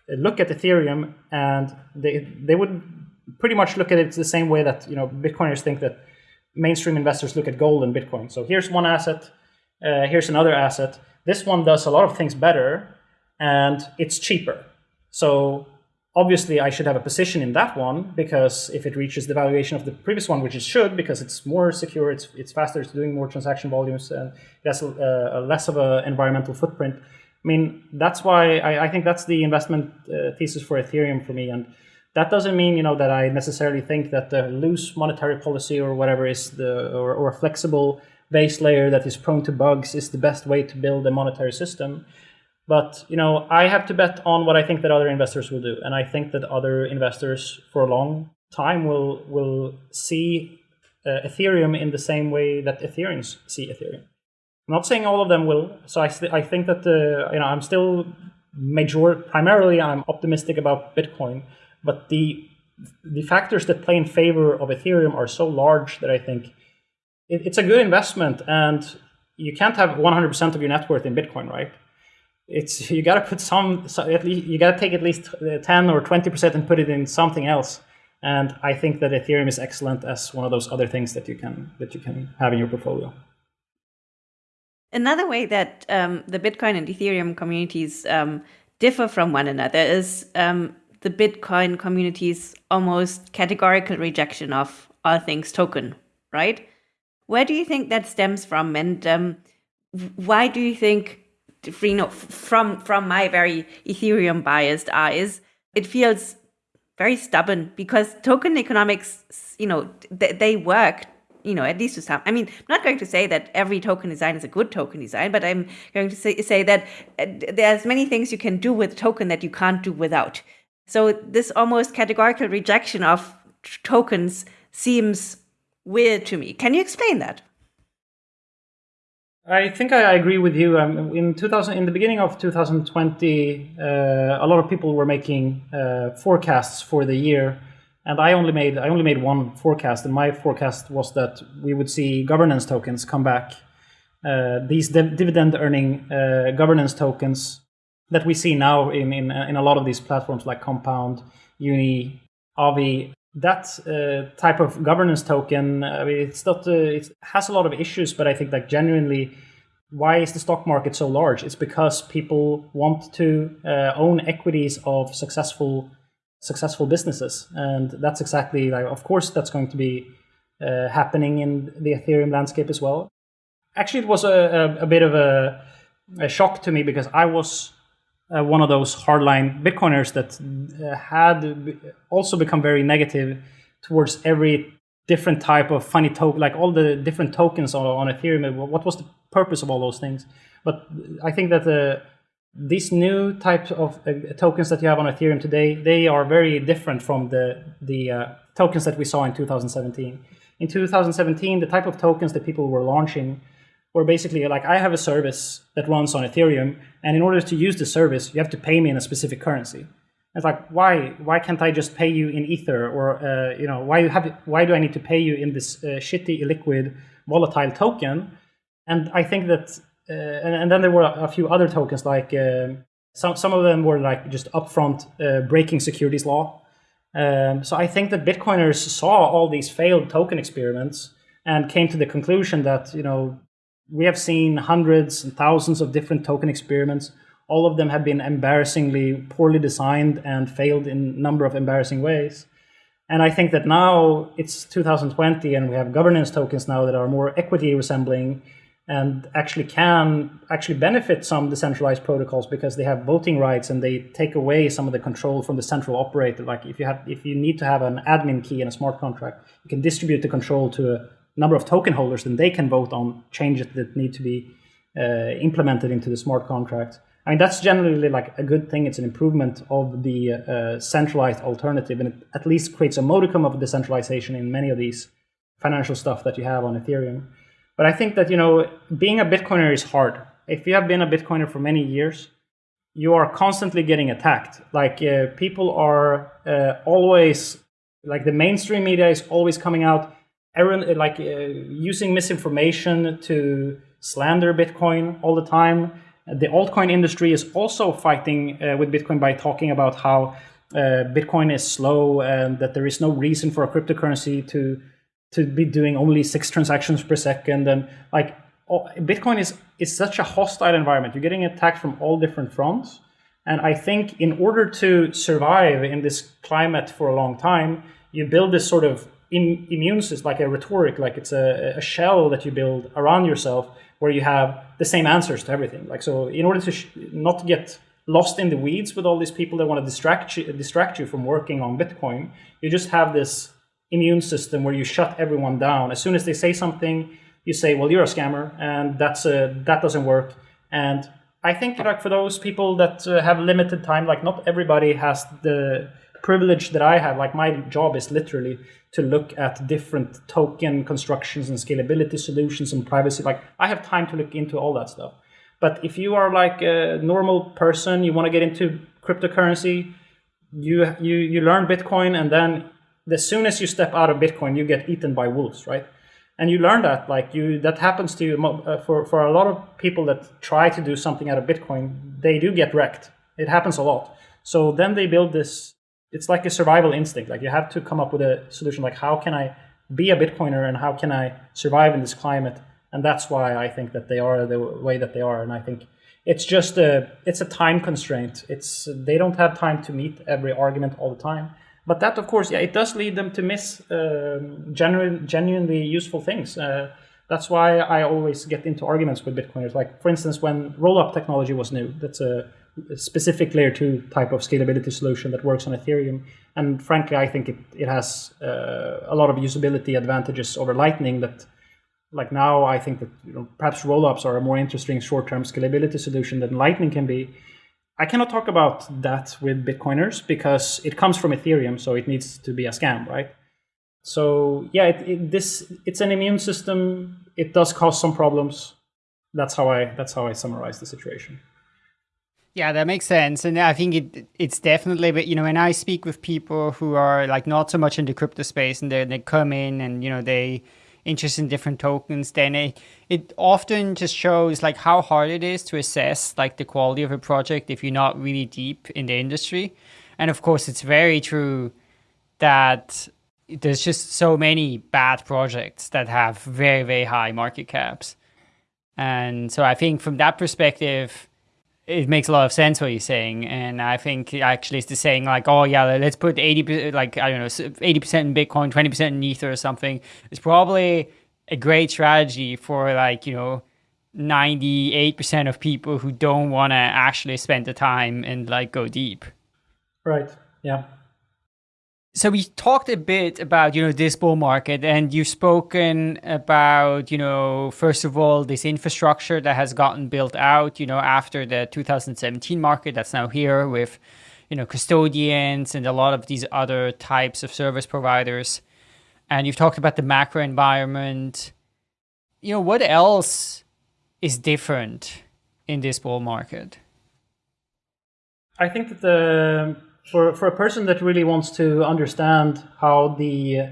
Speaker 3: look at Ethereum and they they would pretty much look at it the same way that you know Bitcoiners think that mainstream investors look at gold and Bitcoin. So here's one asset, uh, here's another asset. This one does a lot of things better, and it's cheaper. So obviously I should have a position in that one because if it reaches the valuation of the previous one, which it should because it's more secure, it's, it's faster, it's doing more transaction volumes, and it has a, a less of an environmental footprint. I mean, that's why I, I think that's the investment uh, thesis for Ethereum for me. And that doesn't mean, you know, that I necessarily think that the loose monetary policy or whatever is the, or, or a flexible base layer that is prone to bugs is the best way to build a monetary system. But you know, I have to bet on what I think that other investors will do, and I think that other investors for a long time will will see uh, Ethereum in the same way that Ethereans see Ethereum. I'm not saying all of them will. So I I think that uh, you know I'm still major primarily I'm optimistic about Bitcoin, but the the factors that play in favor of Ethereum are so large that I think it, it's a good investment, and you can't have 100% of your net worth in Bitcoin, right? It's you got to put some so at least you got to take at least uh, 10 or 20 percent and put it in something else. And i think that ethereum is excellent as one of those other things that you can that you can have in your portfolio.
Speaker 4: Another way that um, the bitcoin and ethereum communities um, differ from one another is um, the bitcoin community's almost categorical rejection of all things token right? Where do you think that stems from? And um, why do you think from from my very Ethereum biased eyes, it feels very stubborn because token economics, you know, they, they work you know, at least to some. I mean, I'm not going to say that every token design is a good token design, but I'm going to say, say that uh, there's many things you can do with token that you can't do without. So this almost categorical rejection of tokens seems weird to me. Can you explain that?
Speaker 3: I think I agree with you. Um, in 2000, in the beginning of 2020, uh, a lot of people were making uh, forecasts for the year, and I only made I only made one forecast. And my forecast was that we would see governance tokens come back. Uh, these div dividend earning uh, governance tokens that we see now in, in in a lot of these platforms like Compound, Uni, Aave, that uh, type of governance token, I mean, it's not, uh, it has a lot of issues, but I think like genuinely, why is the stock market so large? It's because people want to uh, own equities of successful successful businesses, and that's exactly like, of course, that's going to be uh, happening in the Ethereum landscape as well. Actually, it was a, a, a bit of a, a shock to me because I was uh, one of those hardline Bitcoiners that uh, had also become very negative towards every different type of funny token, like all the different tokens on, on Ethereum. What was the purpose of all those things? But I think that the these new types of uh, tokens that you have on Ethereum today, they are very different from the the uh, tokens that we saw in 2017. In 2017, the type of tokens that people were launching where basically like I have a service that runs on Ethereum, and in order to use the service, you have to pay me in a specific currency. It's like why why can't I just pay you in Ether or uh, you know why have why do I need to pay you in this uh, shitty illiquid volatile token? And I think that uh, and, and, then there were a few other tokens like um, some some of them were like just upfront uh, breaking securities law. Um, so I think that Bitcoiners saw all these failed token experiments and came to the conclusion that you know we have seen hundreds and thousands of different token experiments. All of them have been embarrassingly poorly designed and failed in a number of embarrassing ways. And I think that now it's 2020 and we have governance tokens now that are more equity resembling and actually can actually benefit some decentralized protocols because they have voting rights and they take away some of the control from the central operator. Like if you have if you need to have an admin key in a smart contract, you can distribute the control to a number of token holders, then they can vote on changes that need to be uh, implemented into the smart contract. I mean, that's generally like a good thing. It's an improvement of the uh, centralized alternative, and it at least creates a modicum of decentralization in many of these financial stuff that you have on Ethereum. But I think that, you know, being a Bitcoiner is hard. If you have been a Bitcoiner for many years, you are constantly getting attacked. Like uh, people are uh, always, like the mainstream media is always coming out like uh, using misinformation to slander Bitcoin all the time. The altcoin industry is also fighting uh, with Bitcoin by talking about how uh, Bitcoin is slow and that there is no reason for a cryptocurrency to to be doing only six transactions per second. And like Bitcoin is is such a hostile environment. You're getting attacked from all different fronts. And I think in order to survive in this climate for a long time, you build this sort of immune system, like a rhetoric, like it's a, a shell that you build around yourself where you have the same answers to everything. Like so, in order to not get lost in the weeds with all these people that want to distract you, distract you from working on Bitcoin, you just have this immune system where you shut everyone down. As soon as they say something, you say, "Well, you're a scammer," and that's a, that doesn't work. And I think like for those people that uh, have limited time, like not everybody has the privilege that I have. Like my job is literally to look at different token constructions and scalability solutions and privacy. Like I have time to look into all that stuff. But if you are like a normal person, you want to get into cryptocurrency, you you you learn Bitcoin, and then as soon as you step out of Bitcoin, you get eaten by wolves, right? And you learn that like you that happens to you uh, for for a lot of people that try to do something out of Bitcoin, they do get wrecked. It happens a lot. So then they build this it's like a survival instinct. Like you have to come up with a solution. Like how can I be a Bitcoiner and how can I survive in this climate? And that's why I think that they are the way that they are. And I think it's just a it's a time constraint. It's they don't have time to meet every argument all the time. But that, of course, yeah, it does lead them to miss um, genuine, genuinely useful things. Uh, That's why I always get into arguments with Bitcoiners. Like, for instance, when rollup technology was new, that's a, a specific layer two type of scalability solution that works on Ethereum. And frankly, I think it, it has uh, a lot of usability advantages over Lightning that like now I think that you know, perhaps rollups are a more interesting short-term scalability solution than Lightning can be. I cannot talk about that with Bitcoiners because it comes from Ethereum, so it needs to be a scam, right? So yeah, it, it, this it's an immune system. It does cause some problems. That's how I that's how I summarize the situation.
Speaker 2: Yeah, that makes sense, and I think it it's definitely. But you know, when I speak with people who are like not so much in the crypto space, and they they come in and you know they interest in different tokens, then it it often just shows like how hard it is to assess like the quality of a project if you're not really deep in the industry. And of course, it's very true that there's just so many bad projects that have very very high market caps. And so I think from that perspective, it makes a lot of sense what you're saying, and I think actually it's the saying like, oh yeah, let's put eighty like I don't know, eighty percent in Bitcoin, twenty percent in Ether or something. It's probably a great strategy for like you know. 98% of people who don't want to actually spend the time and like go deep.
Speaker 3: Right. Yeah
Speaker 2: so we talked a bit about you know this bull market and you've spoken about you know first of all this infrastructure that has gotten built out you know after the 2017 market that's now here with you know custodians and a lot of these other types of service providers. And you've talked about the macro environment. You know what else is different in this bull market?
Speaker 3: I think that the for, for a person that really wants to understand how the uh,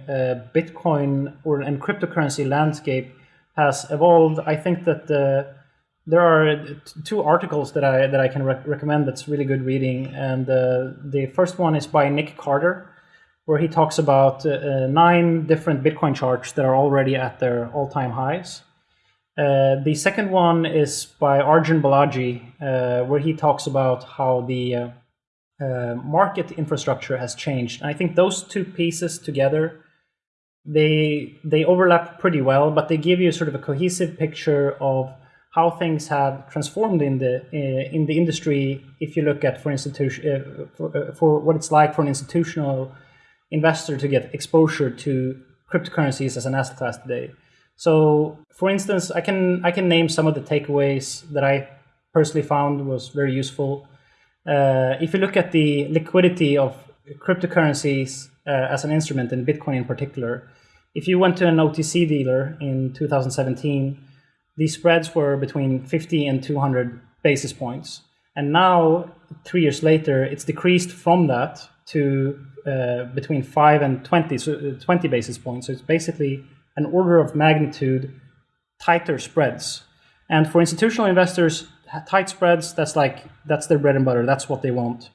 Speaker 3: Bitcoin or and cryptocurrency landscape has evolved, I think that uh, there are two articles that I that I can rec recommend that's really good reading. And uh, the first one is by Nic Carter, where he talks about uh, uh, nine different Bitcoin charts that are already at their all-time highs. Uh, the second one is by Arjun Balaji, where he talks about how the uh, market infrastructure has changed. And I think those two pieces together, they they overlap pretty well, but they give you sort of a cohesive picture of how things have transformed in the uh, in the industry. If you look at for institution uh, for, uh, for what it's like for an institutional investor to get exposure to cryptocurrencies as an asset class today. So, for instance, I can I can name some of the takeaways that I personally found was very useful. Uh, if you look at the liquidity of cryptocurrencies uh, as an instrument, and Bitcoin in particular, if you went to an OTC dealer in 2017, these spreads were between 50 and 200 basis points. And now, three years later, it's decreased from that to uh, between 5 and 20, so uh, 20 basis points. So it's basically an order of magnitude tighter spreads. And for institutional investors, tight spreads, that's like, that's their bread and butter. That's what they want.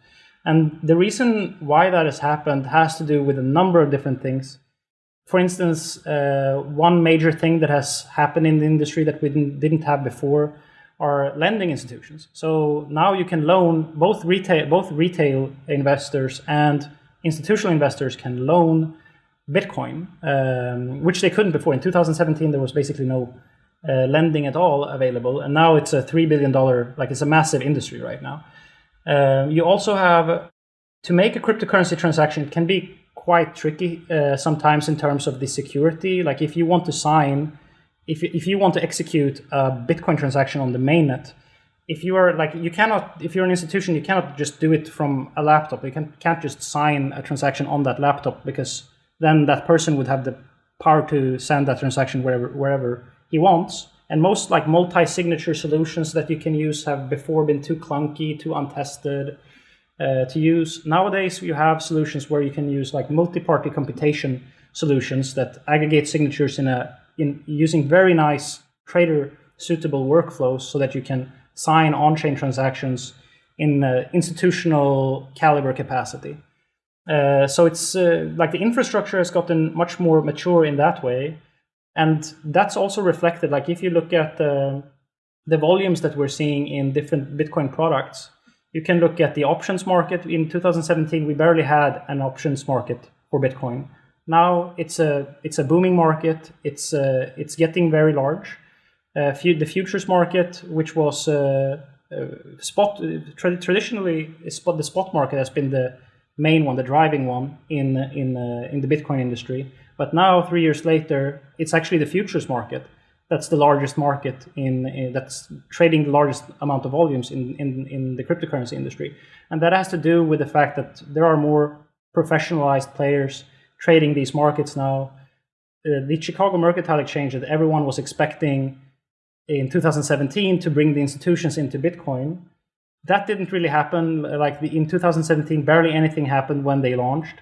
Speaker 3: And the reason why that has happened has to do with a number of different things. For instance, uh, one major thing that has happened in the industry that we didn't, didn't have before are lending institutions. So now you can loan both retail, both retail investors and institutional investors can loan Bitcoin, um, which they couldn't before. In 2017, there was basically no uh, lending at all available, and now it's a three billion dollar like it's a massive industry right now. Um, you also have to make a cryptocurrency transaction can be quite tricky uh, sometimes in terms of the security. Like if you want to sign, if if you want to execute a Bitcoin transaction on the mainnet, if you are like you cannot if you're an institution you cannot just do it from a laptop. You can, can't just sign a transaction on that laptop because then that person would have the power to send that transaction wherever wherever he wants. And most like multi-signature solutions that you can use have before been too clunky, too untested uh, to use. Nowadays, you have solutions where you can use like multi-party computation solutions that aggregate signatures in a in using very nice trader suitable workflows so that you can sign on-chain transactions in uh, institutional caliber capacity. Uh, so it's uh, like the infrastructure has gotten much more mature in that way. And that's also reflected, like if you look at the, the volumes that we're seeing in different Bitcoin products, you can look at the options market. In 2017, we barely had an options market for Bitcoin. now it's a it's a booming market. It's uh, it's getting very large. Uh, the futures market, which was uh, uh, spot tra- traditionally spot the spot market has been the main one, the driving one in in in the Bitcoin industry. But now, three years later, it's actually the futures market that's the largest market in, in, that's trading the largest amount of volumes in, in, in the cryptocurrency industry. And that has to do with the fact that there are more professionalized players trading these markets now. Uh, the Chicago Mercantile Exchange that everyone was expecting in 2017 to bring the institutions into Bitcoin, that didn't really happen. Like the, in 2017, barely anything happened when they launched.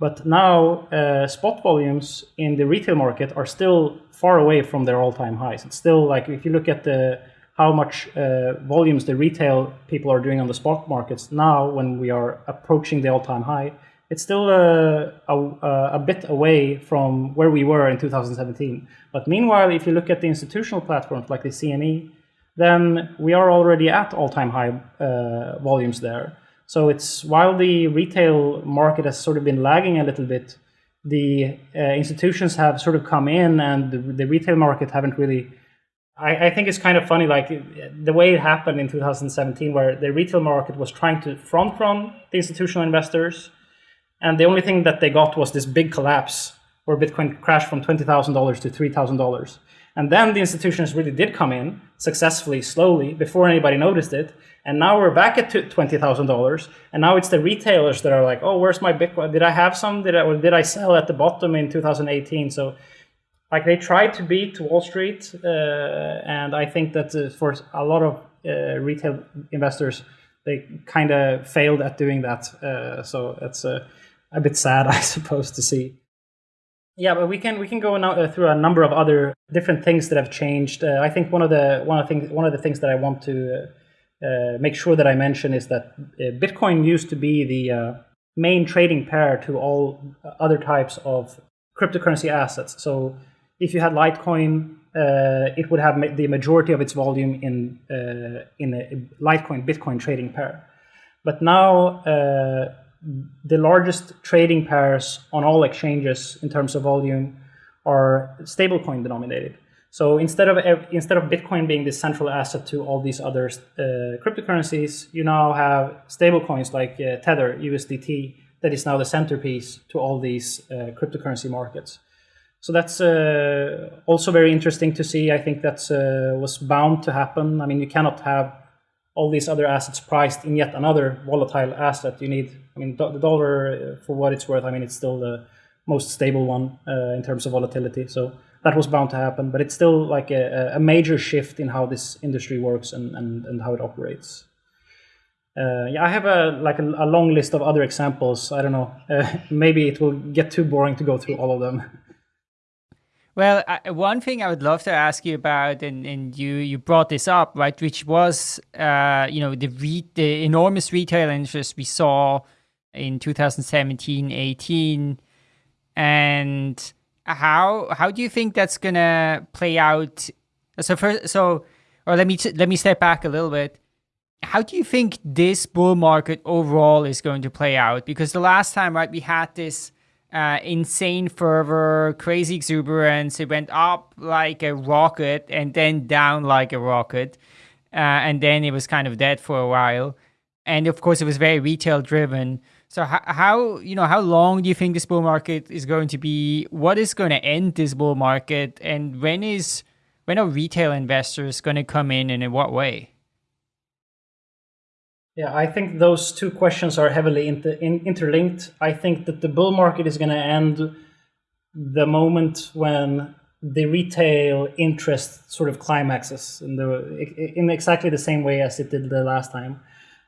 Speaker 3: But now uh, spot volumes in the retail market are still far away from their all-time highs. It's still like if you look at the how much uh, volumes the retail people are doing on the spot markets now when we are approaching the all-time high, it's still uh, a, a, a, bit away from where we were in 2017. But meanwhile, if you look at the institutional platforms like the CME, then we are already at all-time high uh, volumes there. So it's while the retail market has sort of been lagging a little bit, the uh, institutions have sort of come in, and the, the retail market haven't really. I, I, think it's kind of funny, like the way it happened in 2017, where the retail market was trying to front run the institutional investors, and the only thing that they got was this big collapse where Bitcoin crashed from $20,000 to $3,000. And then the institutions really did come in successfully, slowly, before anybody noticed it. And now we're back at $20,000. And now it's the retailers that are like, oh, where's my Bitcoin? Did I have some? Did I, or did I sell at the bottom in 2018? So like they tried to beat Wall Street. Uh, and I think that uh, for a lot of uh, retail investors, they kind of failed at doing that. Uh, so it's a bit sad, [laughs] I suppose, to see. Yeah, but we can we can go now, uh, through a number of other different things that have changed. Uh, I think one of the one of the things one of the things that I want to uh, make sure that I mention is that uh, Bitcoin used to be the uh, main trading pair to all other types of cryptocurrency assets. So if you had Litecoin, uh, it would have the majority of its volume in uh, in a Litecoin Bitcoin trading pair. But now uh, the largest trading pairs on all exchanges in terms of volume are stablecoin denominated. So instead of instead of Bitcoin being the central asset to all these other uh, cryptocurrencies, you now have stablecoins like uh, Tether USDT that is now the centerpiece to all these uh, cryptocurrency markets. So that's uh, also very interesting to see. I think that uh, was bound to happen. I mean, you cannot have all these other assets priced in yet another volatile asset. You need, I mean, the dollar, uh, for what it's worth, I mean, it's still the most stable one in terms of volatility. So that was bound to happen, but it's still like a, a major shift in how this industry works and, and, and how it operates. Uh, yeah, I have a like a, a, long list of other examples. I don't know. Uh, [laughs] maybe it will get too boring to go through all of them.
Speaker 2: Well, I, one thing I would love to ask you about, and, and you you brought this up, right? Which was, uh, you know, the re- the enormous retail interest we saw in 2017, 18, and how how do you think that's gonna play out? So first, so or let me let me step back a little bit. How do you think this bull market overall is going to play out? Because the last time, right, we had this uh, insane fervor, crazy exuberance. It went up like a rocket and then down like a rocket, uh, and then it was kind of dead for a while. And of course, it was very retail driven. So how, you know how long do you think this bull market is going to be? What is going to end this bull market, and when is when are retail investors going to come in, and in what way?
Speaker 3: Yeah, I think those two questions are heavily inter- in- interlinked. I think that the bull market is going to end the moment when the retail interest sort of climaxes in the in exactly the same way as it did the last time.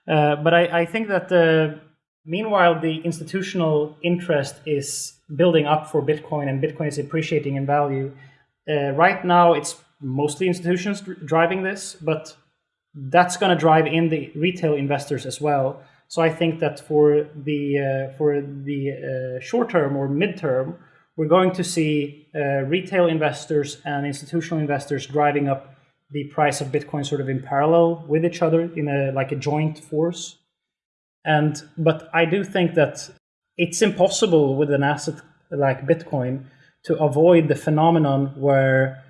Speaker 3: Uh, but I, I think that the Meanwhile, the institutional interest is building up for Bitcoin and Bitcoin is appreciating in value. Uh, right now, it's mostly institutions driving this, but that's going to drive in the retail investors as well. So I think that for the uh, for the uh, short term or midterm, we're going to see uh, retail investors and institutional investors driving up the price of Bitcoin sort of in parallel with each other in a like a joint force. And but I do think that it's impossible with an asset like Bitcoin to avoid the phenomenon where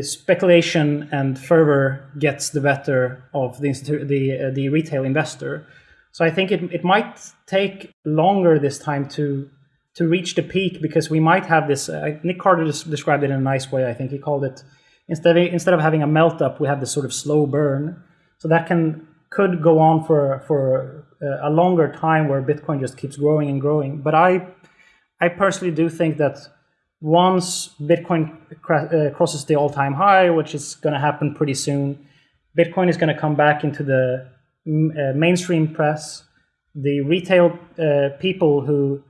Speaker 3: speculation and fervor gets the better of the the uh, the retail investor. So I think it it might take longer this time to to reach the peak because we might have this. Uh, Nic Carter described it in a nice way. I think he called it instead of, instead of having a melt up, we have this sort of slow burn. So that can could go on for for uh, a longer time where Bitcoin just keeps growing and growing. But I I personally do think that once Bitcoin uh, crosses the all-time high, which is going to happen pretty soon, Bitcoin is going to come back into the uh, mainstream press. The retail uh, people who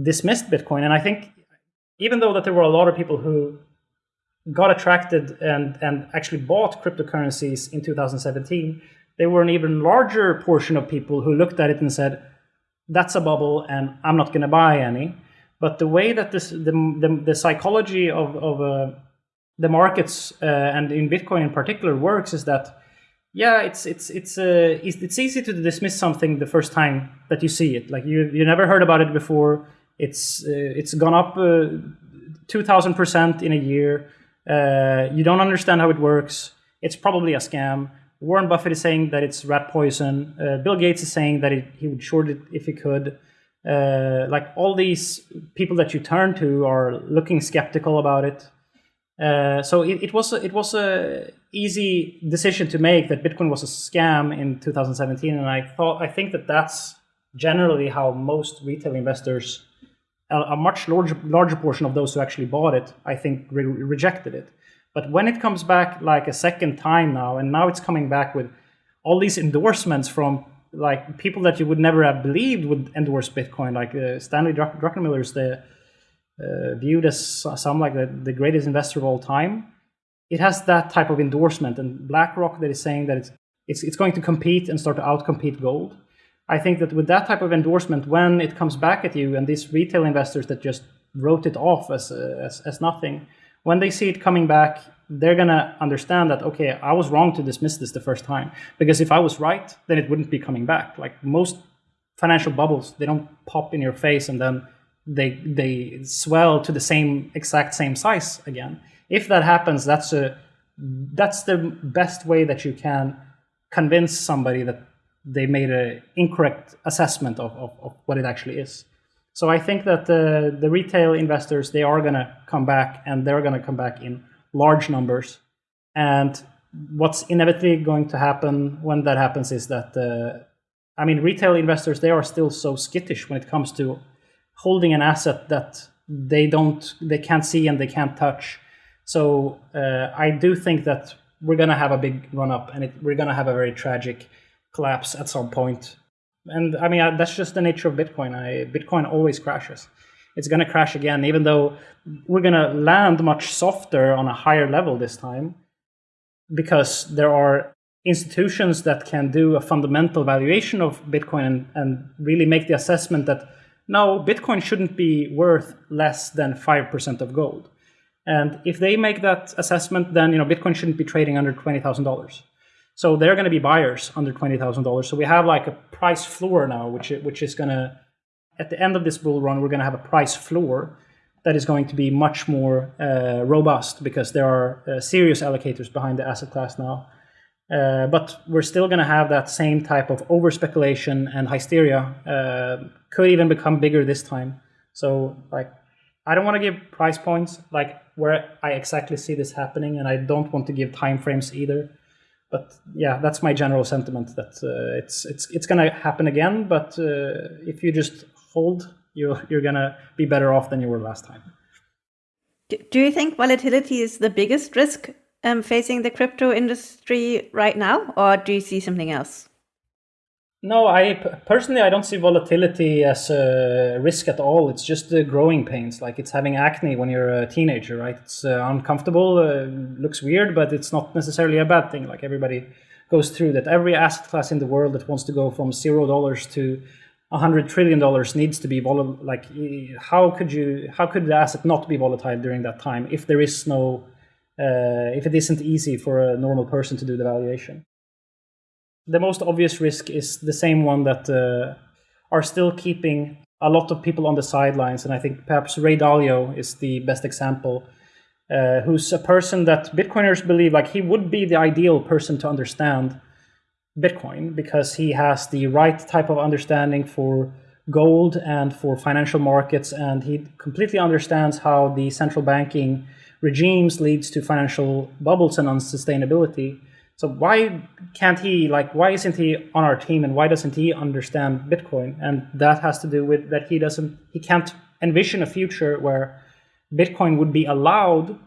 Speaker 3: dismissed Bitcoin, and I think even though that there were a lot of people who got attracted and and actually bought cryptocurrencies in 2017, there were an even larger portion of people who looked at it and said, "That's a bubble, and I'm not going to buy any." But the way that this, the, the, the psychology of, of uh, the markets uh, and in Bitcoin in particular works is that, yeah, it's it's it's uh, it's easy to dismiss something the first time that you see it. Like you you never heard about it before. It's uh, it's gone up uh, two thousand percent in a year. Uh, you don't understand how it works. It's probably a scam. Warren Buffett is saying that it's rat poison. Bill Gates is saying that it, he would short it if he could uh, like all these people that you turn to are looking skeptical about it. Uh, so it, it, was a, it was a easy decision to make that Bitcoin was a scam in 2017, and I thought I think that that's generally how most retail investors, a, a much larger larger portion of those who actually bought it, I think re rejected it. But when it comes back like a second time now, and now it's coming back with all these endorsements from like people that you would never have believed would endorse Bitcoin, like uh, Stanley Druckenmiller is the uh, viewed as some like the, the greatest investor of all time. It has that type of endorsement, and BlackRock that is saying that it's it's it's going to compete and start to outcompete gold. I think that with that type of endorsement, when it comes back at you, and these retail investors that just wrote it off as uh, as, as nothing, when they see it coming back they're going to understand that, okay, I was wrong to dismiss this the first time. Because if I was right, then it wouldn't be coming back. Like most financial bubbles, they don't pop in your face and then they, they swell to the same exact same size again. If that happens, that's, a, that's the best way that you can convince somebody that they made an incorrect assessment of, of, of, what it actually is. So I think that the, the retail investors, they are going to come back and they're going to come back in large numbers. And what's inevitably going to happen when that happens is that, uh, I mean, retail investors, they are still so skittish when it comes to holding an asset that they don't, they can't see and they can't touch. So uh, I do think that we're going to have a big run up and it, we're going to have a very tragic collapse at some point. And I mean, that's just the nature of Bitcoin. I, Bitcoin always crashes it's going to crash again, even though we're going to land much softer on a higher level this time because there are institutions that can do a fundamental valuation of Bitcoin and, and really make the assessment that no, Bitcoin shouldn't be worth less than 5% of gold. And if they make that assessment, then you know Bitcoin shouldn't be trading under $20,000. So they're going to be buyers under $20,000. So we have like a price floor now, which, which is going to at the end of this bull run, we're going to have a price floor that is going to be much more uh, robust because there are uh, serious allocators behind the asset class now. Uh, but we're still going to have that same type of over speculation and hysteria. Uh, could even become bigger this time. So, like, I don't want to give price points like where I exactly see this happening, and I don't want to give time frames either. But yeah, that's my general sentiment that uh, it's it's it's going to happen again. But uh, if you just hold, you're, you're going to be better off than you were last time.
Speaker 4: Do you think volatility is the biggest risk um, facing the crypto industry right now, or do you see something else?
Speaker 3: No, I personally I don't see volatility as a risk at all. It's just the growing pains, like it's having acne when you're a teenager, right? It's uh, uncomfortable, uh, looks weird, but it's not necessarily a bad thing. Like everybody goes through that. Every asset class in the world that wants to go from zero dollars to hundred trillion dollars needs to be volatile. Like, how could you? How could the asset not be volatile during that time if there is no, uh, if it isn't easy for a normal person to do the valuation? The most obvious risk is the same one that uh, are still keeping a lot of people on the sidelines, and I think perhaps Ray Dalio is the best example. Uh, who's a person that Bitcoiners believe like he would be the ideal person to understand Bitcoin because he has the right type of understanding for gold and for financial markets, and he completely understands how the central banking regimes leads to financial bubbles and unsustainability. So why can't he like why isn't he on our team and why doesn't he understand Bitcoin? And that has to do with that he doesn't he can't envision a future where Bitcoin would be allowed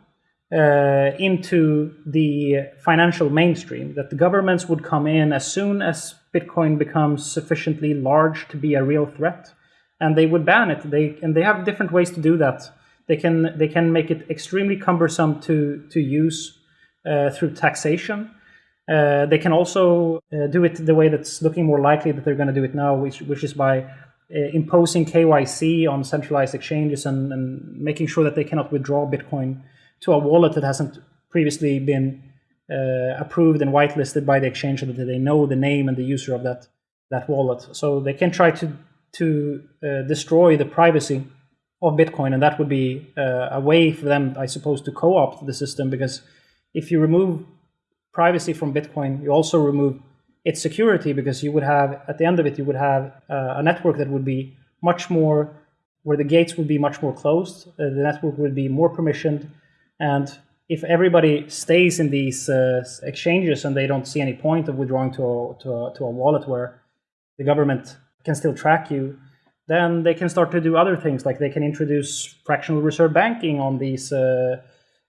Speaker 3: uh, into the financial mainstream, that the governments would come in as soon as Bitcoin becomes sufficiently large to be a real threat, and they would ban it. They and they have different ways to do that. They can they can make it extremely cumbersome to to use uh, through taxation. Uh, they can also uh, do it the way that's looking more likely that they're going to do it now, which which is by uh, imposing KYC on centralized exchanges and, and making sure that they cannot withdraw Bitcoin to a wallet that hasn't previously been uh, approved and whitelisted by the exchange so that they know the name and the user of that that wallet. So they can try to to uh, destroy the privacy of Bitcoin, and that would be uh, a way for them, I suppose, to co-opt the system. Because if you remove privacy from Bitcoin, you also remove its security, because you would have at the end of it, you would have uh, a network that would be much more where the gates would be much more closed. Uh, the network would be more permissioned and if everybody stays in these uh, exchanges and they don't see any point of withdrawing to a, to, a, to a wallet where the government can still track you, then they can start to do other things, like they can introduce fractional reserve banking on these uh,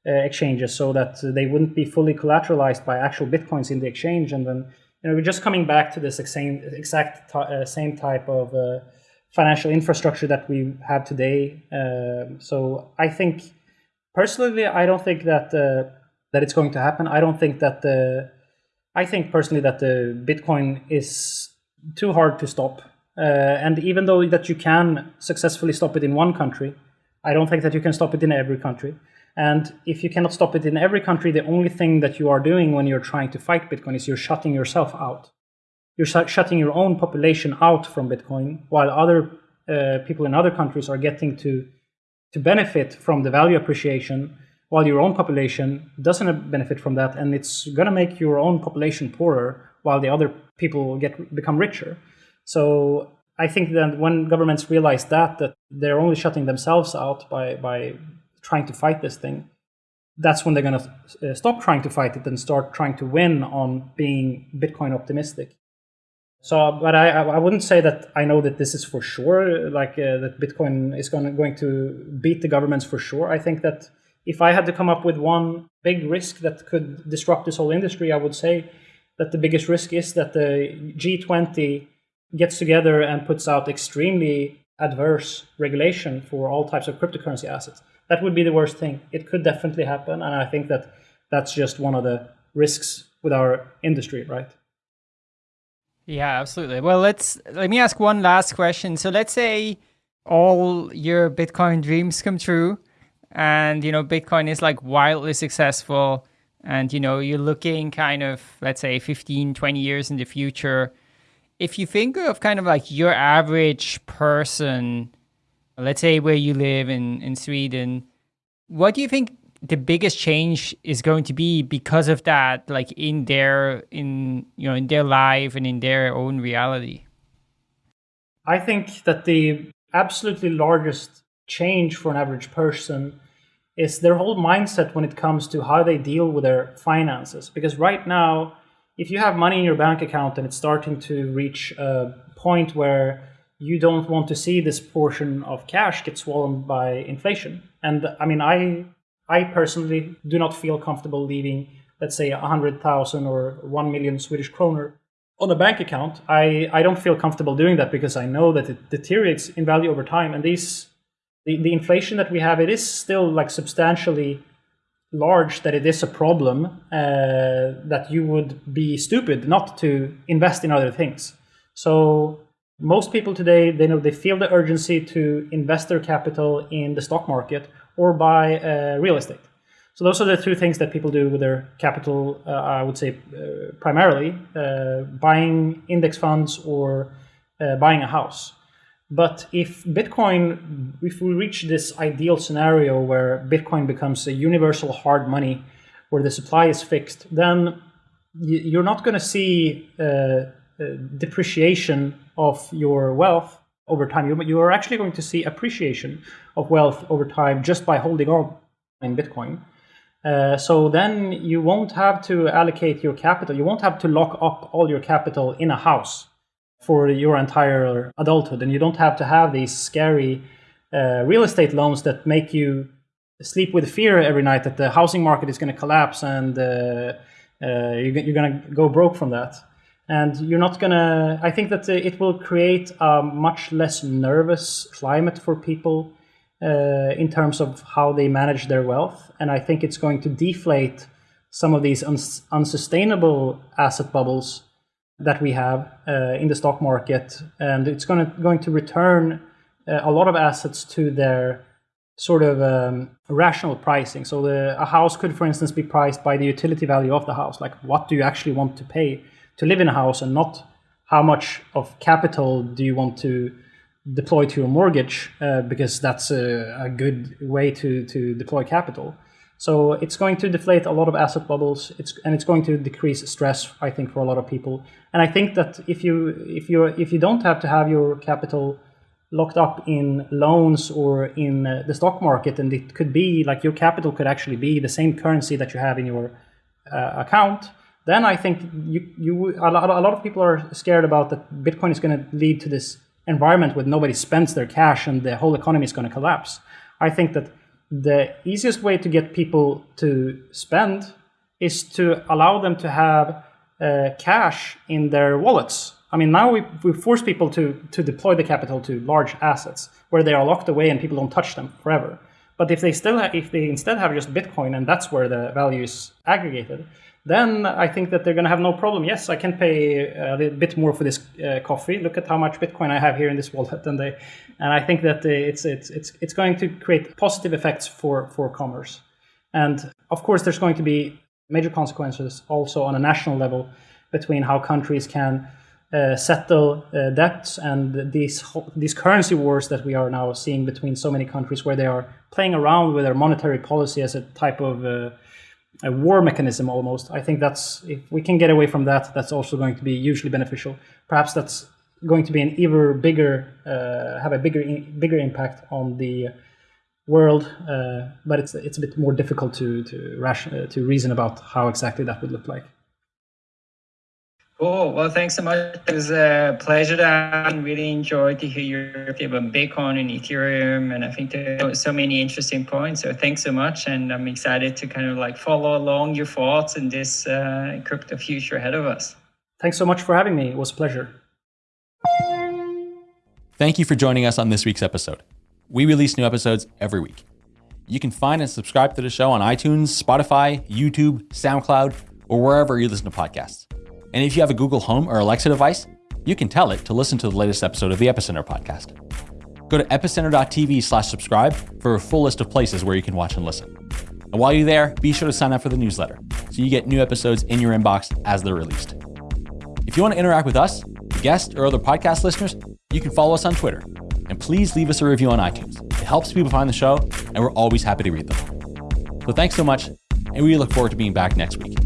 Speaker 3: uh, exchanges so that they wouldn't be fully collateralized by actual bitcoins in the exchange. And then, you know, we're just coming back to this same exact uh, same type of uh, financial infrastructure that we have today. Um, so I think personally, I don't think that uh, that it's going to happen. I don't think that the I think personally that the Bitcoin is too hard to stop. Uh, and even though that you can successfully stop it in one country, I don't think that you can stop it in every country. And if you cannot stop it in every country, the only thing that you are doing when you're trying to fight Bitcoin is you're shutting yourself out. You're sh shutting your own population out from Bitcoin, while other uh, people in other countries are getting to to benefit from the value appreciation while your own population doesn't benefit from that and it's going to make your own population poorer while the other people get become richer. So i think that when governments realize that that they're only shutting themselves out by by trying to fight this thing that's when they're going to uh, stop trying to fight it and start trying to win on being bitcoin optimistic so, but I, I wouldn't say that I know that this is for sure, like uh, that Bitcoin is going to, going to beat the governments for sure. I think that if I had to come up with one big risk that could disrupt this whole industry, I would say that the biggest risk is that the G20 gets together and puts out extremely adverse regulation for all types of cryptocurrency assets. That would be the worst thing. It could definitely happen, and I think that that's just one of the risks with our industry, right?
Speaker 2: Yeah, absolutely. Well, let's let me ask one last question. So let's say all your Bitcoin dreams come true and you know Bitcoin is like wildly successful and you know you're looking kind of let's say 15 20 years in the future if you think of kind of like your average person let's say where you live in in Sweden what do you think the biggest change is going to be because of that like in their in you know in their life and in their own reality.
Speaker 3: I think that the absolutely largest change for an average person is their whole mindset when it comes to how they deal with their finances. Because right now if you have money in your bank account and it's starting to reach a point where you don't want to see this portion of cash get swollen by inflation. And i mean i I personally do not feel comfortable leaving, let's say, 100,000 or 1 million Swedish kroner on a bank account. I, I don't feel comfortable doing that because I know that it deteriorates in value over time. And these the, the inflation that we have, it is still like substantially large that it is a problem uh, that you would be stupid not to invest in other things. So most people today, they know they feel the urgency to invest their capital in the stock market or buy uh, real estate. So those are the two things that people do with their capital, uh, I would say uh, primarily, uh, buying index funds or uh, buying a house. But if Bitcoin, if we reach this ideal scenario where Bitcoin becomes a universal hard money, where the supply is fixed, then you're not going to see uh, depreciation of your wealth over time. You, you are actually going to see appreciation of wealth over time just by holding on in Bitcoin. Uh, so then you won't have to allocate your capital. You won't have to lock up all your capital in a house for your entire adulthood. And you don't have to have these scary uh, real estate loans that make you sleep with fear every night that the housing market is going to collapse and uh, uh you're, you're going to go broke from that. And you're not to, I think that it will create a much less nervous climate for people uh, in terms of how they manage their wealth. And I think it's going to deflate some of these uns unsustainable asset bubbles that we have uh, in the stock market. And it's going to, going to return uh, a lot of assets to their sort of um, rational pricing. So the, a house could, for instance, be priced by the utility value of the house. Like what do you actually want to pay to live in a house and not how much of capital do you want to deploy to your mortgage uh, because that's a, a, good way to, to deploy capital. So it's going to deflate a lot of asset bubbles. It's and it's going to decrease stress, I think, for a lot of people. And I think that if you if you if you don't have to have your capital locked up in loans or in uh, the stock market, and it could be like your capital could actually be the same currency that you have in your uh, account. Then I think you you a lot, a lot of people are scared about that Bitcoin is going to lead to this environment where nobody spends their cash and the whole economy is going to collapse. I think that the easiest way to get people to spend is to allow them to have uh, cash in their wallets. I mean, now we, we force people to, to deploy the capital to large assets where they are locked away and people don't touch them forever. But if they still if they instead have just Bitcoin and that's where the value is aggregated, then I think that they're going to have no problem. Yes, I can pay a little bit more for this uh, coffee. Look at how much Bitcoin I have here in this wallet, and they, and I think that it's it's it's it's going to create positive effects for for commerce. And of course, there's going to be major consequences also on a national level between how countries can uh, settle uh, debts and these these currency wars that we are now seeing between so many countries, where they are playing around with their monetary policy as a type of uh, a war mechanism almost. I think that's if we can get away from that, that's also going to be hugely beneficial. Perhaps that's going to be an even bigger, uh, have a bigger bigger impact on the world, uh, but it's it's a bit more difficult to to ration, uh, to reason about how exactly that would look like.
Speaker 2: Cool. Well, thanks so much. It was a pleasure to really enjoyed to hear your about Bitcoin and Ethereum. And I think there were so many interesting points. So thanks so much. And I'm excited to kind of like follow along your thoughts in this uh, crypto future ahead of us.
Speaker 3: Thanks so much for having me. It was a pleasure.
Speaker 1: Thank you for joining us on this week's episode. We release new episodes every week. You can find and subscribe to the show on iTunes, Spotify, YouTube, SoundCloud, or wherever you listen to podcasts. And if you have a Google Home or Alexa device, you can tell it to listen to the latest episode of the Epicenter podcast. Go to epicenter.tv slash subscribe for a full list of places where you can watch and listen. And while you're there, be sure to sign up for the newsletter so you get new episodes in your inbox as they're released. If you want to interact with us, guests, or other podcast listeners, you can follow us on Twitter. And please leave us a review on iTunes. It helps people find the show, and we're always happy to read them. So thanks so much, and we look forward to being back next week.